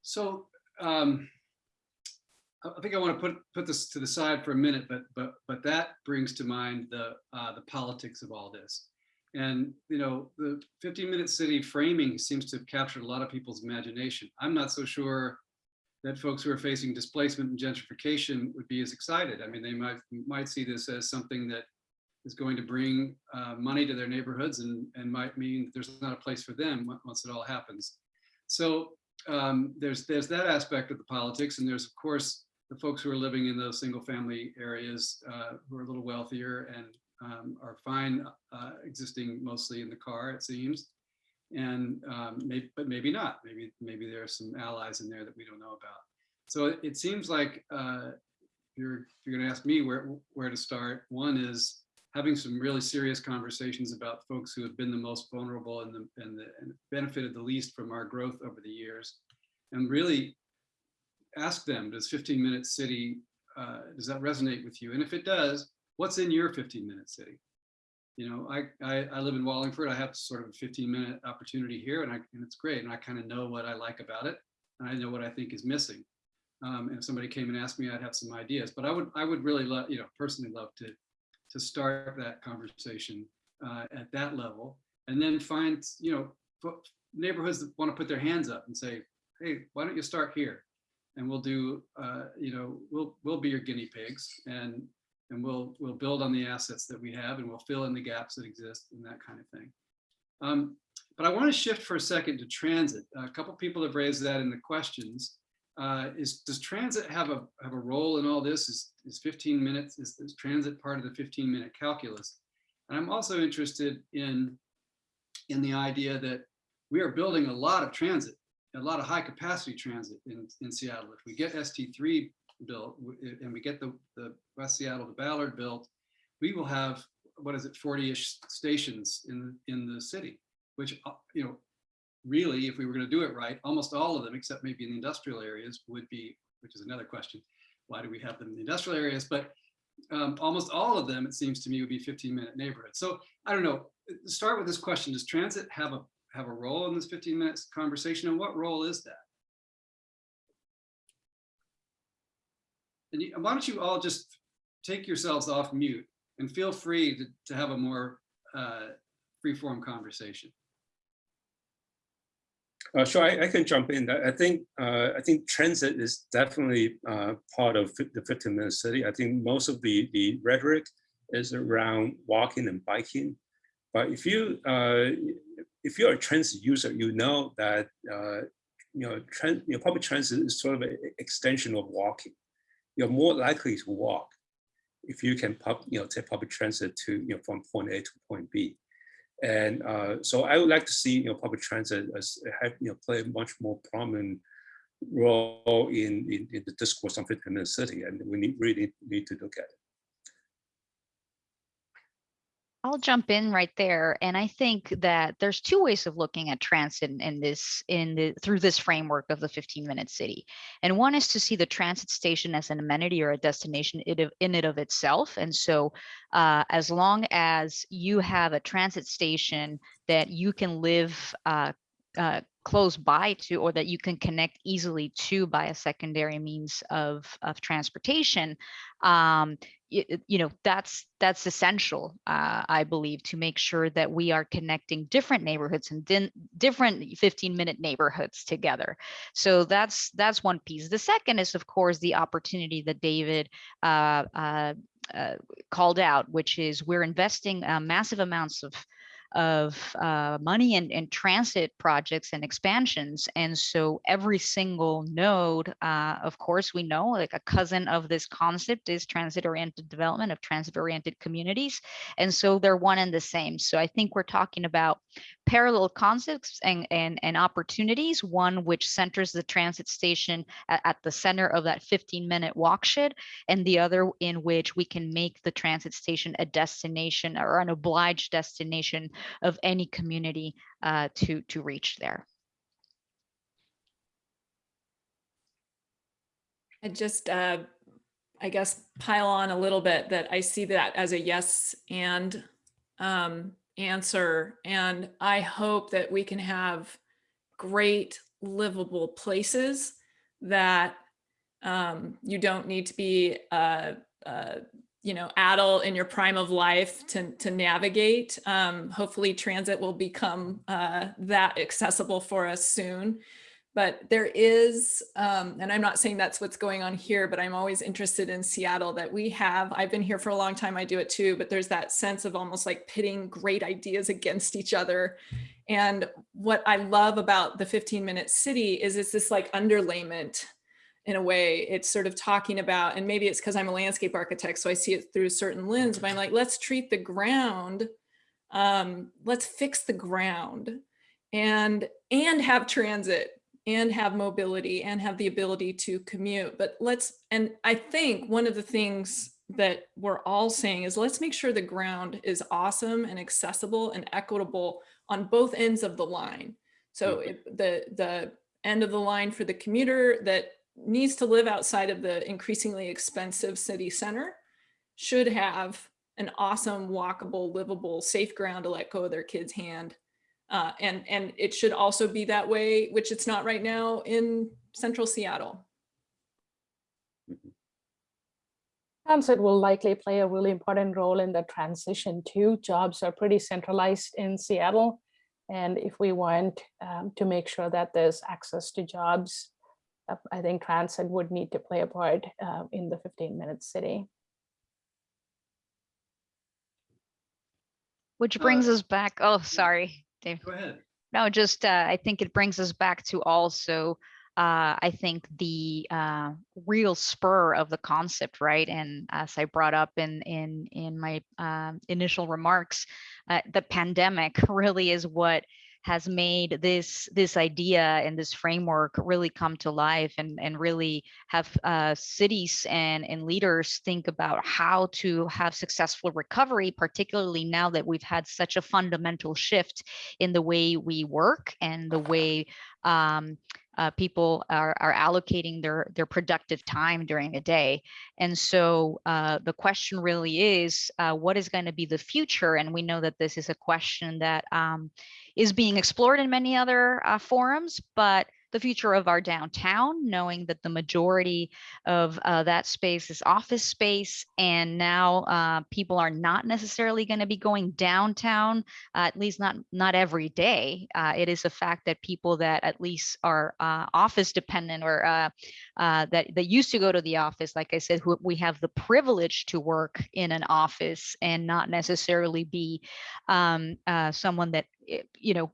So um, I think I want to put put this to the side for a minute, but but but that brings to mind the uh, the politics of all this. And you know, the 15 minute city framing seems to have captured a lot of people's imagination. I'm not so sure that folks who are facing displacement and gentrification would be as excited. I mean, they might might see this as something that is going to bring uh, money to their neighborhoods and and might mean there's not a place for them once it all happens. So um, there's there's that aspect of the politics, and there's of course the folks who are living in those single family areas uh, who are a little wealthier and um, are fine uh, existing mostly in the car, it seems. And um, maybe, but maybe not. Maybe maybe there are some allies in there that we don't know about. So it, seems like uh, you're you're going to ask me where where to start, one is having some really serious conversations about folks who have been the most vulnerable and the and, the, and benefited the least from our growth over the years, and really ask them, does 15 minute city, uh, does that resonate with you? And if it does, what's in your 15 minute city? You know, I, I, I live in Wallingford. I have sort of a 15 minute opportunity here and, I, and it's great. And I kind of know what I like about it. And I know what I think is missing. Um, and if somebody came and asked me, I'd have some ideas, but I would, I would really love, you know, personally love to, to start that conversation uh, at that level and then find, you know, neighborhoods that want to put their hands up and say, hey, why don't you start here? and we'll do uh, you know we'll we'll be your guinea pigs and and we'll we'll build on the assets that we have and we'll fill in the gaps that exist and that kind of thing um, But I want to shift for a second to transit. A couple people have raised that in the questions. Uh, is does transit have a have a role in all this? Is is 15 minutes? Is, is transit part of the 15 minute calculus? And I'm also interested in in the idea that we are building a lot of transit, a lot of high capacity transit in, in Seattle. If we get ST3 built and we get the, the West Seattle to Ballard built, we will have, what is it, 40-ish stations in, in the city, which, uh, you know, really, if we were going to do it right, almost all of them, except maybe in the industrial areas, would be, which is another question. Why do we have them in the industrial areas? But um, almost all of them, it seems to me, would be 15 minute neighborhoods. So I don't know. Start with this question: Does transit have a have a role in this 15 minutes conversation, and what role is that? And you, why don't you all just take yourselves off mute and feel free to, to have a more uh, free-form conversation. Uh, sure, I, I can jump in. I think uh, I think transit is definitely uh, part of the 15 minute city. I think most of the the rhetoric is around walking and biking. But if you uh, if you're a transit user, you know that uh, you know, tran you know public transit is sort of an extension of walking. You're more likely to walk if you can pub, you know take public transit to you know from point A to point B. And uh, so I would like to see you know public transit as have you know play a much more prominent role in, in, in the discourse on 15 minute city, and we need really need to look at it. I'll jump in right there. And I think that there's two ways of looking at transit in, this, in the, through this framework of the 15 minute city. And one is to see the transit station as an amenity or a destination in it of itself. And so uh, as long as you have a transit station that you can live uh, uh, close by to or that you can connect easily to by a secondary means of, of transportation, um, you know that's that's essential uh, i believe to make sure that we are connecting different neighborhoods and din- different 15 minute neighborhoods together. So that's that's one piece. The second is of course the opportunity that david uh, uh, uh, called out which is we're investing uh, massive amounts of of uh, money and, in transit projects and expansions. And so every single node, uh, of course, we know like a cousin of this concept is transit oriented development of transit oriented communities. And so they're one and the same. So I think we're talking about parallel concepts and, and, and opportunities, one which centers the transit station at, at the center of that 15 minute walk shed, and the other in which we can make the transit station a destination or an obliged destination of any community uh, to to reach there. I just, uh, I guess, pile on a little bit that I see that as a yes and um, answer. And I hope that we can have great livable places that um, you don't need to be, uh, uh, you know, adult in your prime of life to, to navigate. Um, hopefully transit will become uh, that accessible for us soon but there is, um, and I'm not saying that's what's going on here, but I'm always interested in Seattle that we have, I've been here for a long time, I do it too, but there's that sense of almost like pitting great ideas against each other. And what I love about the 15 minute city is it's this like underlayment in a way. It's sort of talking about, and maybe it's because I'm a landscape architect, so I see it through a certain lens, but I'm like, let's treat the ground, um, let's fix the ground and, and have transit and have mobility and have the ability to commute. But let's, and I think one of the things that we're all saying is let's make sure the ground is awesome and accessible and equitable on both ends of the line. So Mhm. it- the, the end of the line for the commuter that needs to live outside of the increasingly expensive city center should have an awesome, walkable, livable, safe ground to let go of their kid's hand uh, and, and it should also be that way, which it's not right now in central Seattle. Transit will likely play a really important role in the transition too. Jobs are pretty centralized in Seattle. And if we want um, to make sure that there's access to jobs, uh, I think transit would need to play a part uh, in the 15 minute city. Which brings Uh, us back. Oh, sorry, Dave. Go ahead. No, just uh, I think it brings us back to also uh, I think the uh, real spur of the concept, right? And as I brought up in in in my um, initial remarks, uh, the pandemic <laughs> really is what has made this this idea and this framework really come to life and and really have uh, cities and and leaders think about how to have successful recovery particularly now that we've had such a fundamental shift in the way we work and the way um, uh, people are, are allocating their their productive time during a day. And so uh, the question really is uh, what is going to be the future? And we know that this is a question that um, is being explored in many other uh, forums, but the future of our downtown, knowing that the majority of uh, that space is office space, and now uh, people are not necessarily going to be going downtown, uh, at least not not every day. Uh, it is a fact that people that at least are uh, office dependent or uh, that that used to go to the office, like I said, who we have the privilege to work in an office and not necessarily be um, someone that eh, you know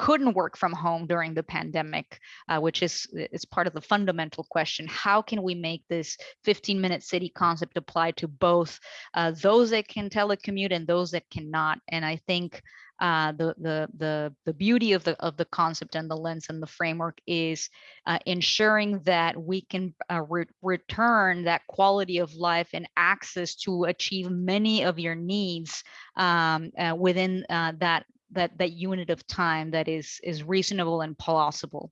couldn't work from home during the pandemic, uh, which is is part of the fundamental question. How can we make this 15 minute city concept apply to both uh, those that can telecommute and those that cannot? And I think uh, the the the the beauty of the of the concept and the lens and the framework is uh, ensuring that we can uh, re return that quality of life and access to achieve many of your needs um, uh, within uh, that that that unit of time that is is reasonable and plausible.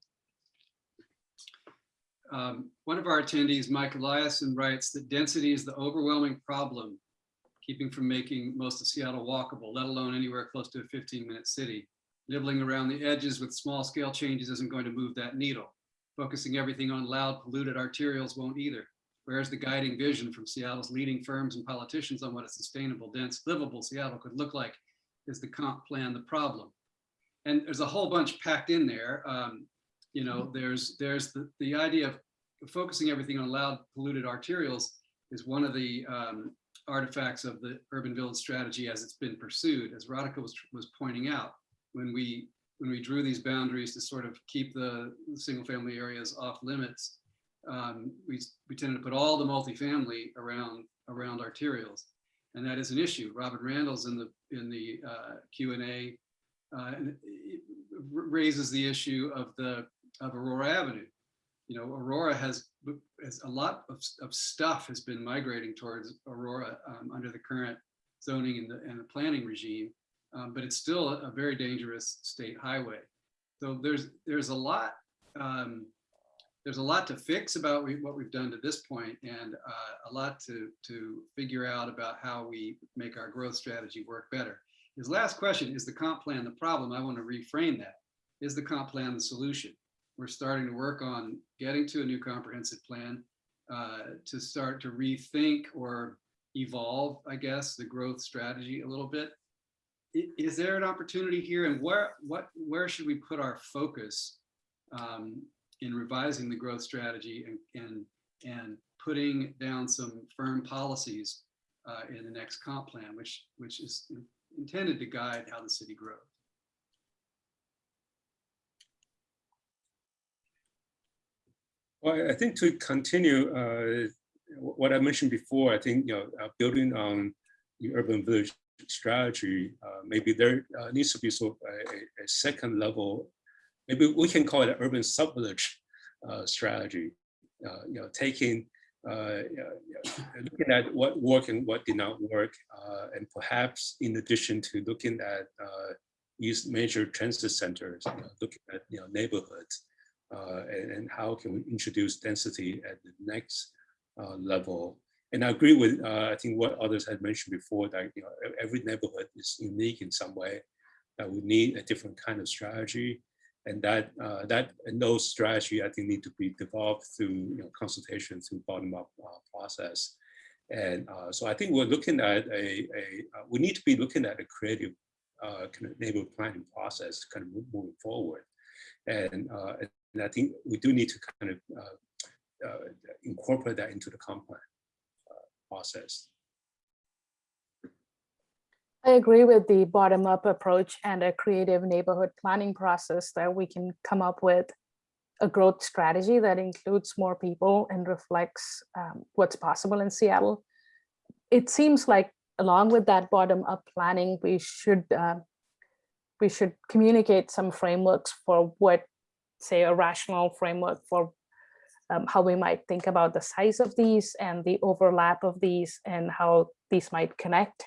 Um, one of our attendees, Mike Eliason, writes that density is the overwhelming problem, keeping from making most of Seattle walkable, let alone anywhere close to a 15-minute city. Nibbling around the edges with small-scale changes isn't going to move that needle. Focusing everything on loud, polluted arterials won't either. Where's the guiding vision from Seattle's leading firms and politicians on what a sustainable, dense, livable Seattle could look like is the comp plan the problem? And there's a whole bunch packed in there. Um, you know, there's there's the, the idea of focusing everything on loud polluted arterials is one of the um, artifacts of the urban village strategy as it's been pursued, as Radhika was, was pointing out, when we when we drew these boundaries to sort of keep the, the single family areas off limits, um, we, we tended to put all the multifamily around around arterials. And that is an issue. Robin Randall's in the in the uh, Q&A uh, raises the issue of the of Aurora Avenue. You know, Aurora has, has a lot of, of stuff has been migrating towards Aurora um, under the current zoning and the, and the planning regime, um, but it's still a, a, very dangerous state highway. So there's there's a lot um, there's a lot to fix about we, what we've done to this point and uh, a lot to to figure out about how we make our growth strategy work better. His last question, is the comp plan the problem? I want to reframe that. Is the comp plan the solution? We're starting to work on getting to a new comprehensive plan uh, to start to rethink or evolve, I guess, the growth strategy a little bit. Is there an opportunity here and where, what, where should we put our focus um, in revising the growth strategy and, and, and putting down some firm policies uh, in the next comp plan, which, which is intended to guide how the city grows. Well, I think to continue uh, what I mentioned before, I think you know uh, building on the urban village strategy, uh, maybe there uh, needs to be sort of a, a, second level. Maybe we can call it an urban sub-village uh, strategy. Uh, you know, taking looking at what worked and what did not work, and perhaps in addition to looking at these major transit centers, you know, looking at you know neighborhoods uh, and, and, how can we introduce density at the next uh, level. And I agree with, uh, I think what others had mentioned before that you know, every neighborhood is unique in some way, that we need a different kind of strategy. And that, uh, that and those strategy, I think, need to be developed through you know, consultation, through bottom-up uh, process. And uh, so I think we're looking at a, a we need to be looking at a creative kind of neighborhood planning process kind of moving forward. And, uh, and I think we do need to kind of uh, uh, incorporate that into the comp plan uh, process. I agree with the bottom-up approach and a creative neighborhood planning process that we can come up with a growth strategy that includes more people and reflects um, what's possible in Seattle. It seems like along with that bottom-up planning, we should uh, we should communicate some frameworks for what, say, a rational framework for um, how we might think about the size of these and the overlap of these and how these might connect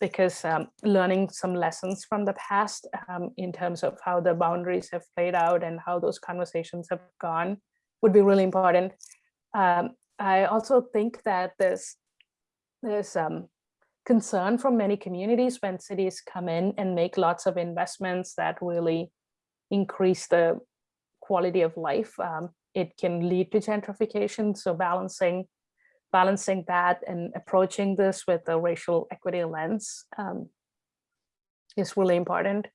because um, learning some lessons from the past um, in terms of how the boundaries have played out and how those conversations have gone would be really important. Um, I also think that there's there's um, concern from many communities when cities come in and make lots of investments that really increase the quality of life. Um, it can lead to gentrification. So balancing balancing that and approaching this with a racial equity lens um, is really important.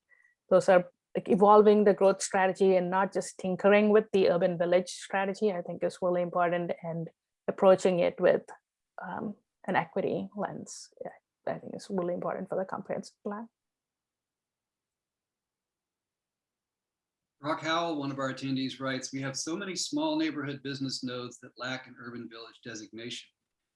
Those are like evolving the growth strategy and not just tinkering with the urban village strategy, I think is really important and approaching it with um, an equity lens. Yeah, I think is really important for the comprehensive plan. Rock Howell, one of our attendees writes, we have so many small neighborhood business nodes that lack an urban village designation.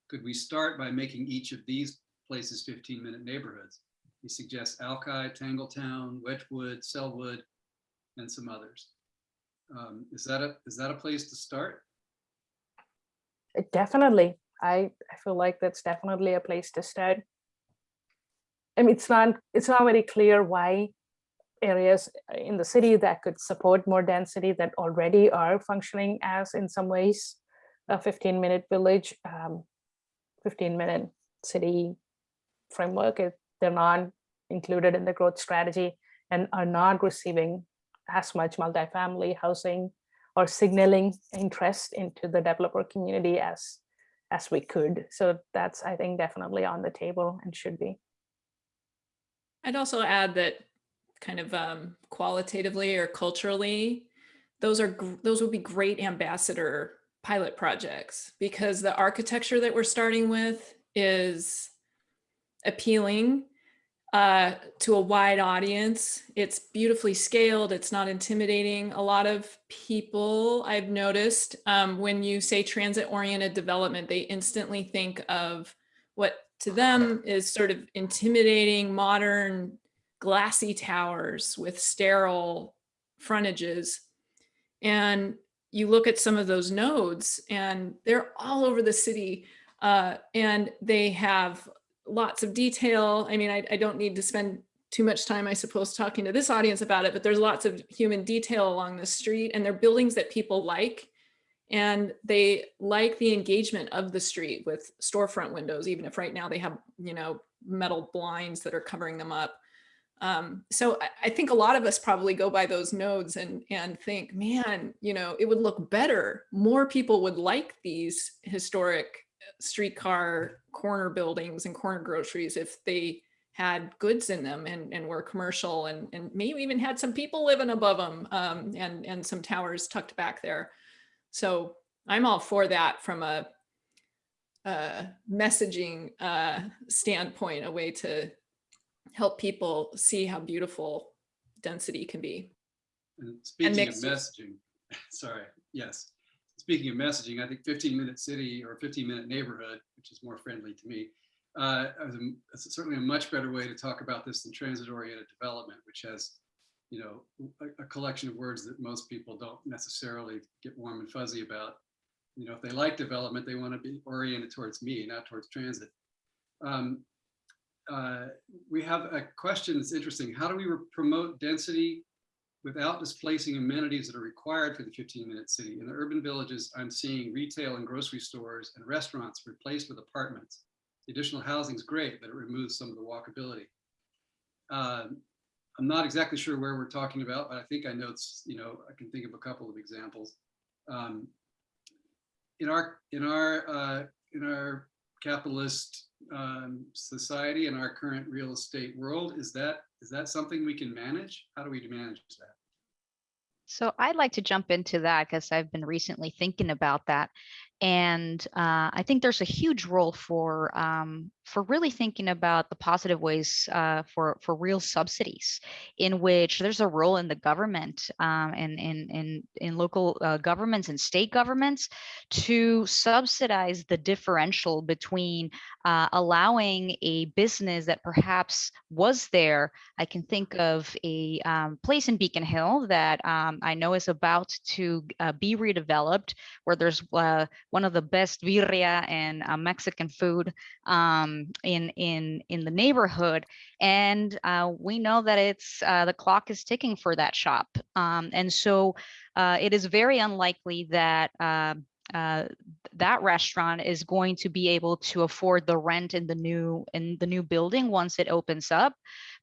Could we start by making each of these places 15 minute neighborhoods? He suggests Alki, Tangletown, Wedgwood, Selwood, and some others. Um, is that a is that a place to start? Definitely. I, I feel like that's definitely a place to start. I mean, it's not it's not very clear why areas in the city that could support more density that already are functioning as in some ways a 15 minute village, um, 15 minute city framework. It, they're not included in the growth strategy and are not receiving as much multifamily housing or signaling interest into the developer community as as we could. So that's, I think, definitely on the table and should be. I'd also add that kind of um, qualitatively or culturally, those are those would be great ambassador pilot projects because the architecture that we're starting with is appealing uh, to a wide audience. It's beautifully scaled. It's not intimidating. A lot of people I've noticed um, when you say transit oriented development, they instantly think of what to them is sort of intimidating modern glassy towers with sterile frontages. And you look at some of those nodes and they're all over the city uh, and they have lots of detail. I mean, I, I don't need to spend too much time, I suppose, talking to this audience about it, but there's lots of human detail along the street and they're buildings that people like. And they like the engagement of the street with storefront windows, even if right now they have, you know, metal blinds that are covering them up. Um, so I, I think a lot of us probably go by those nodes and, and think, man, you know, it would look better. More people would like these historic streetcar corner buildings and corner groceries if they had goods in them and, and were commercial and, and maybe even had some people living above them um, and, and some towers tucked back there. So I'm all for that from a, a messaging uh, standpoint, a way to help people see how beautiful density can be. And speaking of messaging, <laughs> sorry, yes. Speaking of messaging, I think 15 minute city or 15 minute neighborhood, which is more friendly to me, uh, is certainly a much better way to talk about this than transit oriented development, which has, you know, a, a collection of words that most people don't necessarily get warm and fuzzy about. You know, if they like development, they want to be oriented towards me, not towards transit. Um, uh, we have a question that's interesting. How do we promote density without displacing amenities that are required for the 15 minute city? In the urban villages, I'm seeing retail and grocery stores and restaurants replaced with apartments. The additional housing is great, but it removes some of the walkability. Um, I'm not exactly sure where we're talking about, but I think I know it's, you know, I can think of a couple of examples. Um, in our, in our, uh, in our capitalist um, society and our current real estate world, is that, is that something we can manage? How do we manage that? So I'd like to jump into that because I've been recently thinking about that. And uh, I think there's a huge role for um, for really thinking about the positive ways uh, for for real subsidies, in which there's a role in the government um, and in in in local uh, governments and state governments to subsidize the differential between uh, allowing a business that perhaps was there. I can think of a um, place in Beacon Hill that um, I know is about to uh, be redeveloped, where there's uh, one of the best birria and uh, Mexican food um, in in in the neighborhood, and uh, we know that it's uh, the clock is ticking for that shop, um, and so uh, it is very unlikely that. Uh, uh, that restaurant is going to be able to afford the rent in the new in the new building once it opens up.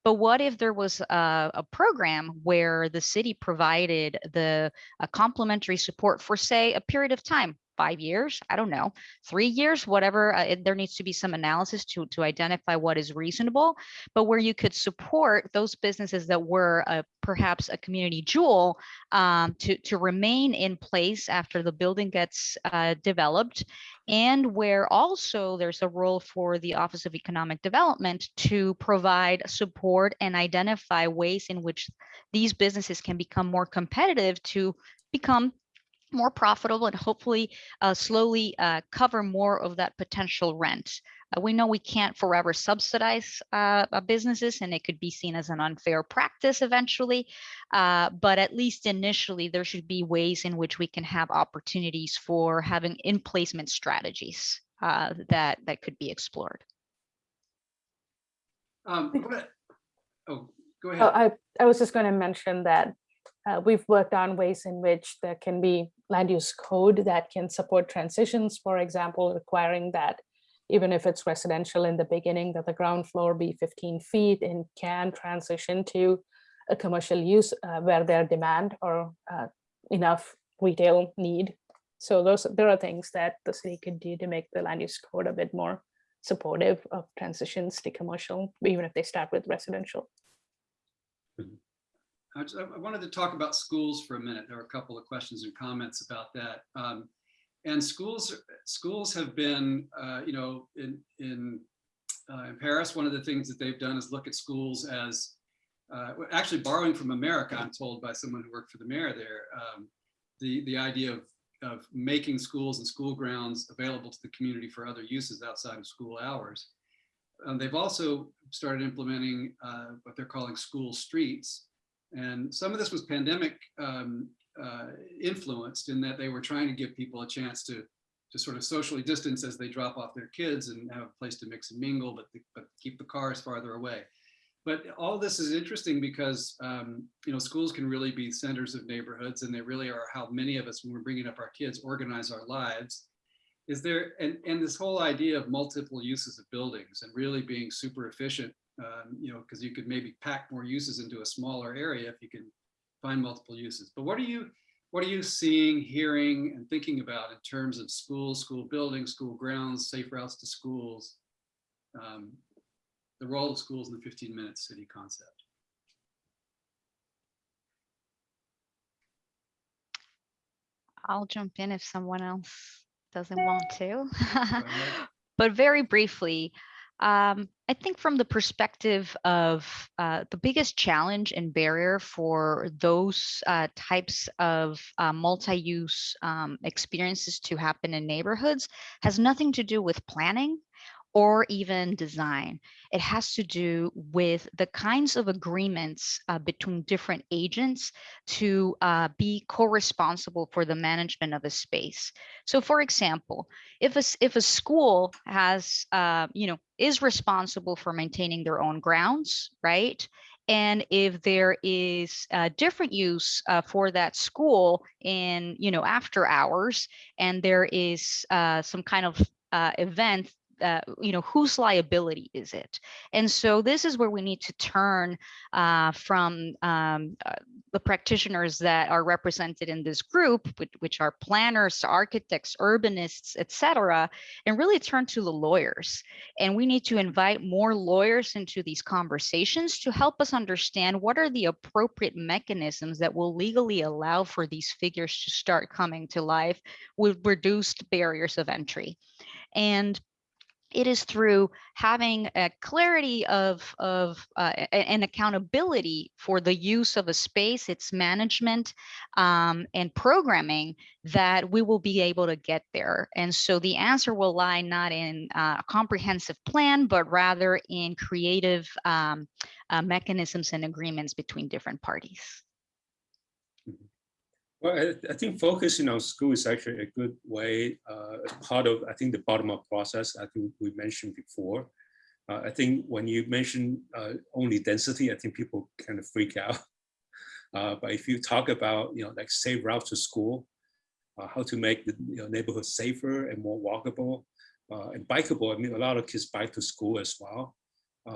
But what if there was a, a program where the city provided the complimentary support for say a period of time, five years, I don't know, three years, whatever. Uh, it- there needs to be some analysis to to identify what is reasonable, but where you could support those businesses that were uh, perhaps a community jewel um, to to remain in place after the building gets uh, developed, and where also there's a role for the Office of Economic Development to provide support and identify ways in which these businesses can become more competitive to become more profitable and hopefully uh, slowly uh, cover more of that potential rent. Uh, we know we can't forever subsidize uh, uh, businesses and it could be seen as an unfair practice eventually. Uh, but at least initially, there should be ways in which we can have opportunities for having in placement strategies that, that could be explored. Um, what- Oh, go Oh, ahead. I, I was just going to mention that uh, we've worked on ways in which there can be land use code that can support transitions, for example, requiring that even if it's residential in the beginning, that the ground floor be 15 feet and can transition to a commercial use uh, where there demand or uh, enough retail need. So those there are things that the city could do to make the land use code a bit more supportive of transitions to commercial, even if they start with residential. I just- I wanted to talk about schools for a minute. There were a couple of questions and comments about that. Um, And schools, schools have been, uh, you know, in, in, uh, in Paris, one of the things that they've done is look at schools as, uh, actually borrowing from America, I'm told by someone who worked for the mayor there, um, the, the idea of, of making schools and school grounds available to the community for other uses outside of school hours. And they've also started implementing uh, what they're calling school streets, and some of this was pandemic um, uh, influenced in that they were trying to give people a chance to to sort of socially distance as they drop off their kids and have a place to mix and mingle, but, but keep the cars farther away. But all this is interesting because um, you know schools can really be centers of neighborhoods, and they really are how many of us, when we're bringing up our kids, organize our lives. Is there and and this whole idea of multiple uses of buildings and really being super efficient um, you know, because you could maybe pack more uses into a smaller area if you can find multiple uses. But what are you, what are you seeing, hearing, and thinking about in terms of schools, school buildings, school grounds, safe routes to schools, um, the role of schools in the 15-minute city concept? I'll jump in if someone else doesn't want to. <laughs> But very briefly, um, I think from the perspective of uh, the biggest challenge and barrier for those uh, types of uh, multi-use um, experiences to happen in neighborhoods has nothing to do with planning or even design. It has to do with the kinds of agreements uh, between different agents to uh, be co-responsible for the management of a space. So for example, if a, if a school has, uh, you know, is responsible for maintaining their own grounds, right? And if there is a different use uh, for that school in, you know, after hours, and there is uh, some kind of uh, event uh, you know, whose liability is it? And so this is where we need to turn uh, from um, uh, the practitioners that are represented in this group, which, which are planners, architects, urbanists, et cetera, and really turn to the lawyers. And we need to invite more lawyers into these conversations to help us understand what are the appropriate mechanisms that will legally allow for these figures to start coming to life with reduced barriers of entry. And it is through having a clarity of, of uh, accountability for the use of a space, its management um, and programming that we will be able to get there. And so the answer will lie not in uh, a comprehensive plan, but rather in creative um, uh, mechanisms and agreements between different parties. Well, I, I think focusing on school is actually a good way, uh, part of, I think, the bottom-up process, I think we mentioned before. Uh, I think when you mention uh, only density, I think people kind of freak out. <laughs> Uh, but if you talk about, you know, like safe routes to school, uh, how to make the you know, neighborhood safer and more walkable uh, and bikeable. I mean, a lot of kids bike to school as well.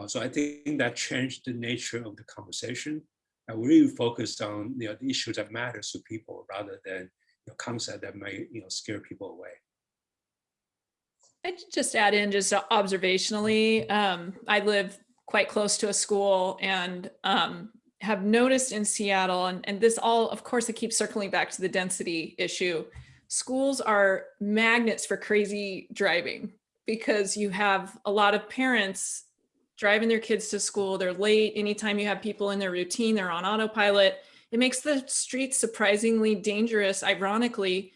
So I think that changed the nature of the conversation and we really focused on you know the issues that matters to people rather than you know, concept that might you know scare people away. I'd just add in just observationally, um, I live quite close to a school and um, have noticed in Seattle, and, and this all, of course, it keeps circling back to the density issue. Schools are magnets for crazy driving because you have a lot of parents driving their kids to school. They're late. Anytime you have people in their routine, they're on autopilot. It makes the streets surprisingly dangerous, ironically,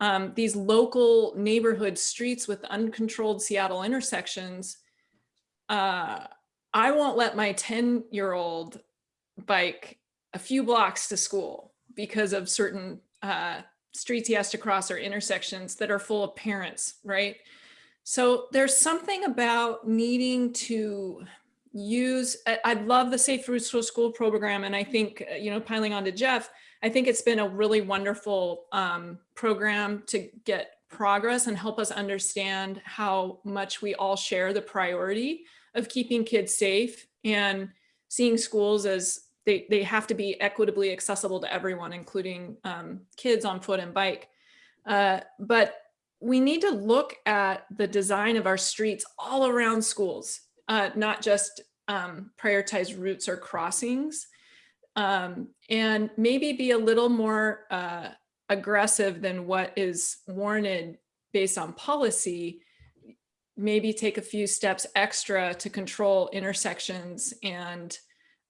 um, these local neighborhood streets with uncontrolled Seattle intersections, uh, I won't let my 10 year old bike a few blocks to school because of certain uh, streets he has to cross or intersections that are full of parents, right? So there's something about needing to use, I, I love the Safe Routes to School program. And I think, uh, you know, piling on to Jeff, I think it's been a really wonderful um, program to get progress and help us understand how much we all share the priority of keeping kids safe and seeing schools as they, they have to be equitably accessible to everyone, including um, kids on foot and bike. Uh, but we need to look at the design of our streets all around schools, uh, not just um, prioritize routes or crossings um, and maybe be a little more uh, aggressive than what is warranted based on policy, maybe take a few steps extra to control intersections and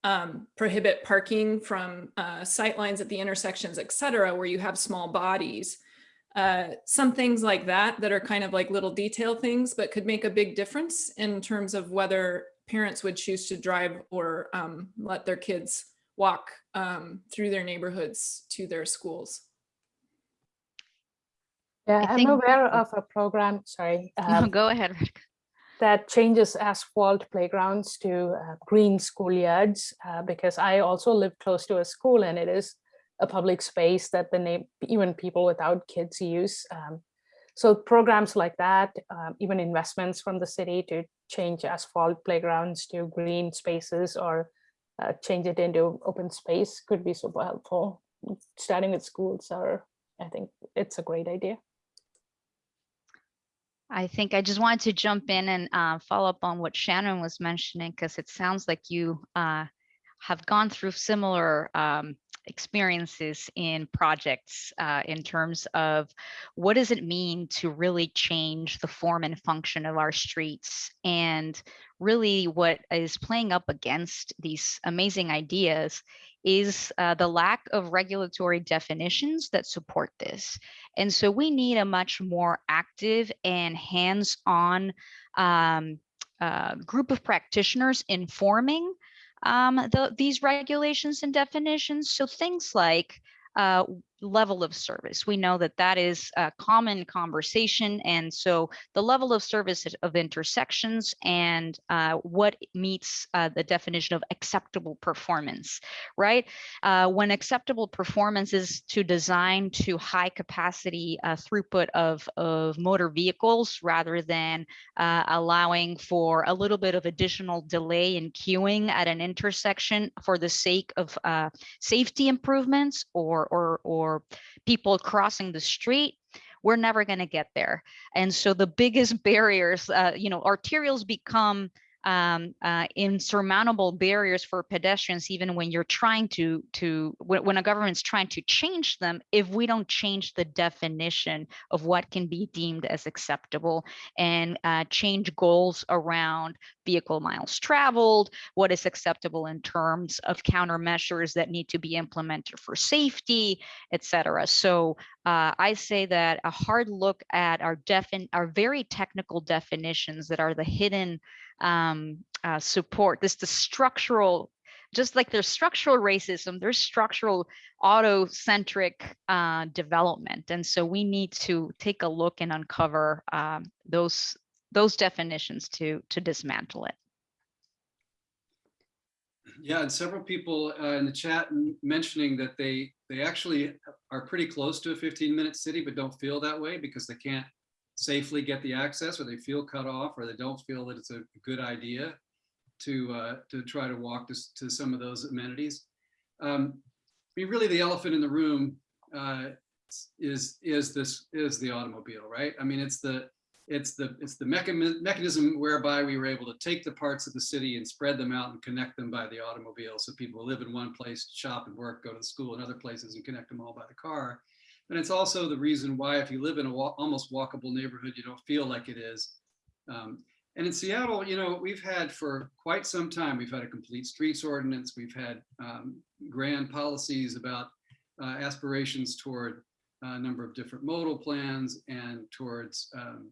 um, prohibit parking from uh, sight lines at the intersections, et cetera, where you have small bodies. Uh, some things like that that are kind of like little detail things, but could make a big difference in terms of whether parents would choose to drive or um, let their kids walk um, through their neighborhoods to their schools. Yeah, I I'm think- aware of a program, sorry, <laughs> No, um, go ahead. Rick. that changes asphalt playgrounds to uh, green schoolyards uh, because I also live close to a school and it is a public space that the name even people without kids use. Um, so programs like that, um, even investments from the city to change asphalt playgrounds to green spaces or uh, change it into open space could be super helpful. Starting with schools are, I think it's a great idea. I think I just wanted to jump in and uh, follow up on what Shannon was mentioning, because it sounds like you uh, have gone through similar um, experiences in projects uh, in terms of what does it mean to really change the form and function of our streets and really what is playing up against these amazing ideas is uh, the lack of regulatory definitions that support this. And so we need a much more active and hands-on um, uh, group of practitioners informing um, the, these regulations and definitions. So things like uh, level of service. We know that that is a common conversation. And so the level of service of intersections and uh, what meets uh, the definition of acceptable performance, right? Uh, when acceptable performance is to design to high capacity uh, throughput of, of motor vehicles rather than uh, allowing for a little bit of additional delay in queuing at an intersection for the sake of uh, safety improvements or, or, or people crossing the street, we're never going to get there. And so the biggest <laughs> barriers, uh, you know, arterials become um, uh, insurmountable barriers for pedestrians, even when you're trying to to when, when a government's trying to change them, if we don't change the definition of what can be deemed as acceptable and uh, change goals around vehicle miles traveled, what is acceptable in terms of countermeasures that need to be implemented for safety, et cetera. So uh, I say that a hard look at our defin our very technical definitions that are the hidden um, uh, support, this the structural, just like there's structural racism, there's structural auto-centric uh, development. And so we need to take a look and uncover um, those those definitions to to dismantle it. Yeah, and several people uh, in the chat mentioning that they, they actually are pretty close to a 15-minute city, but don't feel that way because they can't safely get the access or they feel cut off or they don't feel that it's a good idea to, uh, to try to walk to, to some of those amenities. Um, I mean, really the elephant in the room uh, is, is this, is the automobile, right? I mean, it's the, it's the it's the mechanism mechanism whereby we were able to take the parts of the city and spread them out and connect them by the automobile so people live in one place shop and work go to school in other places and connect them all by the car and it's also the reason why if you live in a almost walkable neighborhood you don't feel like it is um, and in seattle you know we've had for quite some time we've had a complete streets ordinance we've had um, grand policies about uh, aspirations toward a number of different modal plans and towards um,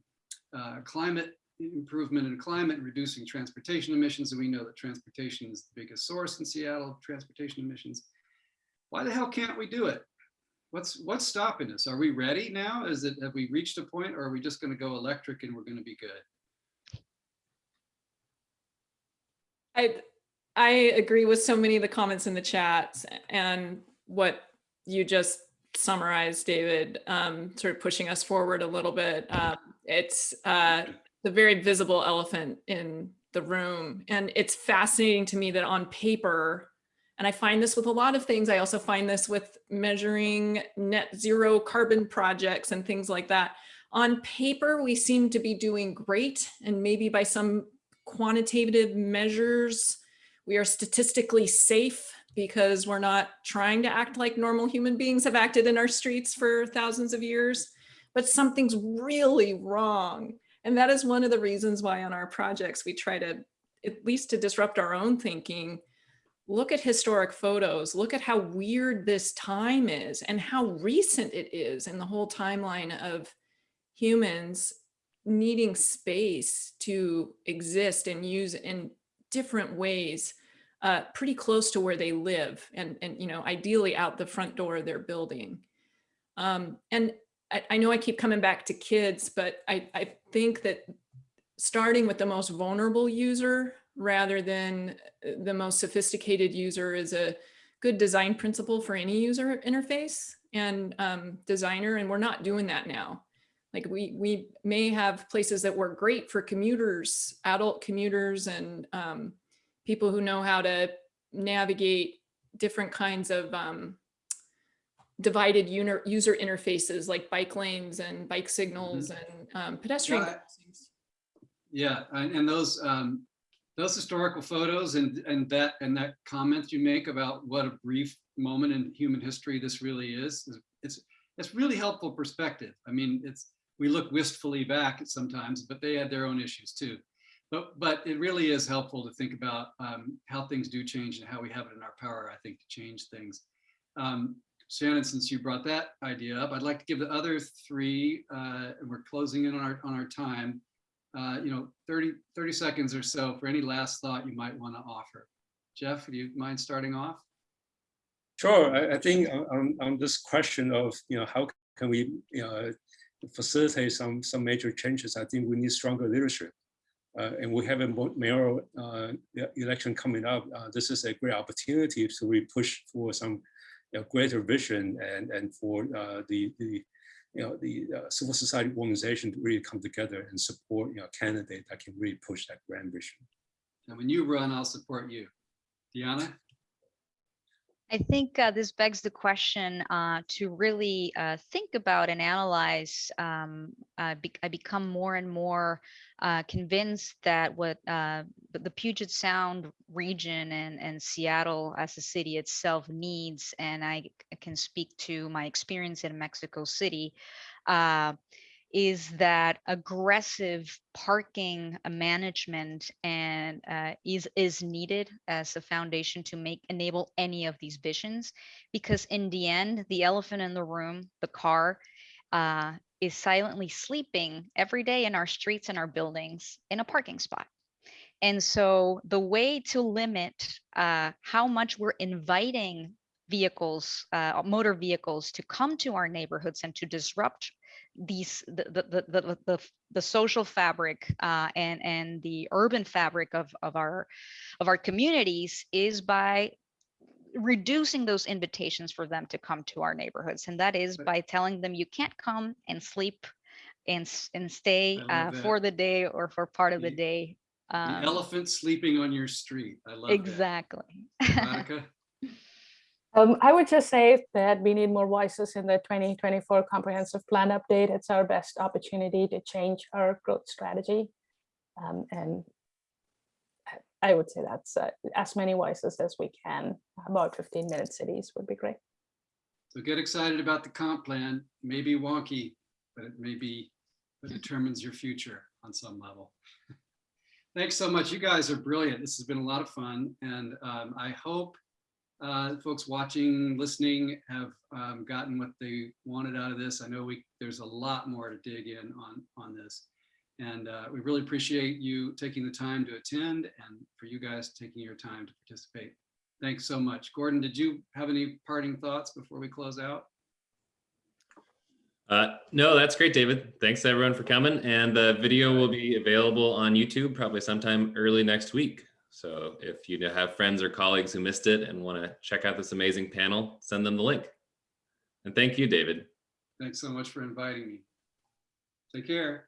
uh, climate improvement in climate, reducing transportation emissions. And we know that transportation is the biggest source in Seattle transportation emissions. Why the hell can't we do it? What's what's stopping us? Are we ready now? Is it have we reached a point or are we just going to go electric and we're going to be good? I I agree with so many of the comments in the chats and what you just summarized, David, um, sort of pushing us forward a little bit. Um, it's uh, the very visible elephant in the room. And it's fascinating to me that on paper, and I find this with a lot of things, I also find this with measuring net zero carbon projects and things like that. On paper, we seem to be doing great. And maybe by some quantitative measures, we are statistically safe because we're not trying to act like normal human beings have acted in our streets for thousands of years, but something's really wrong. And that is one of the reasons why on our projects, we try to, at least to disrupt our own thinking, look at historic photos, look at how weird this time is and how recent it is in the whole timeline of humans needing space to exist and use in different ways uh, pretty close to where they live and, and, you know, ideally out the front door of their building. Um, and I, I know I keep coming back to kids, but I, I think that starting with the most vulnerable user rather than uh, the most sophisticated user is a good design principle for any user interface and um, designer. And we're not doing that now. Like we, we may have places that work great for commuters, adult commuters and um, people who know how to navigate different kinds of um, divided user, user interfaces like bike lanes and bike signals and um, pedestrian Yeah, crossings. Yeah, and, and those um, those historical photos and and that and that comment you make about what a brief moment in human history this really is, is it's really helpful perspective. I mean, it's we look wistfully back sometimes, but they had their own issues too. But but it really is helpful to think about um, how things do change and how we have it in our power, I think, to change things. Um, Shannon, since you brought that idea up, I'd like to give the other three, uh, and we're closing in on our on our time uh, you know, 30, 30 seconds or so for any last thought you might want to offer. Jeff, do you mind starting off? Sure, I, I think on- on, this question of, you know, how can we, you know, facilitate some, some major changes, I think we need stronger leadership. Uh, and we have a mayoral uh, election coming up. Uh, this is a great opportunity to really push for some you know, greater vision and, and for uh, the, the, you know, the uh, civil society organization to really come together and support, you know, candidate that can really push that grand vision. And when you run, I'll support you. Deanna? I think uh, this begs the question uh, to really uh, think about and analyze. Um, be- I become more and more uh, convinced that what uh, the Puget Sound region and, and Seattle as a city itself needs, and I can speak to my experience in Mexico City, uh, is that aggressive parking uh, management and uh, is is needed as a foundation to make enable any of these visions because in the end the elephant in the room the car uh, is silently sleeping every day in our streets and our buildings in a parking spot. And so the way to limit uh, how much we're inviting vehicles uh, motor vehicles to come to our neighborhoods and to disrupt these the the the the, the, the social fabric uh, and and the urban fabric of of our of our communities is by reducing those invitations for them to come to our neighborhoods and that is by telling them you can't come and sleep and and stay uh, for the day or for part of the The- day The um, elephant sleeping on your street. I love that. exactly? <laughs> Um, I would just say that we need more voices in the 2024 comprehensive plan update. It's our best opportunity to change our growth strategy. Um, and I- would say that's uh, as many voices as we can. About 15 minute cities would be great. So get excited about the comp plan. It may be wonky, but it may be what determines your future on some level. <laughs> Thanks so much. You guys are brilliant. This has been a lot of fun. And um, I hope uh, folks watching, listening have um, gotten what they wanted out of this. I know we there's a lot more to dig in on, on this. And uh, we really appreciate you taking the time to attend and for you guys taking your time to participate. Thanks so much. Gordon, did you have any parting thoughts before we close out? Uh, no, that's great, David. Thanks everyone for coming. And the video will be available on YouTube probably sometime early next week. So if you have friends or colleagues who missed it and want to check out this amazing panel, send them the link. And thank you, David. Thanks so much for inviting me. Take care.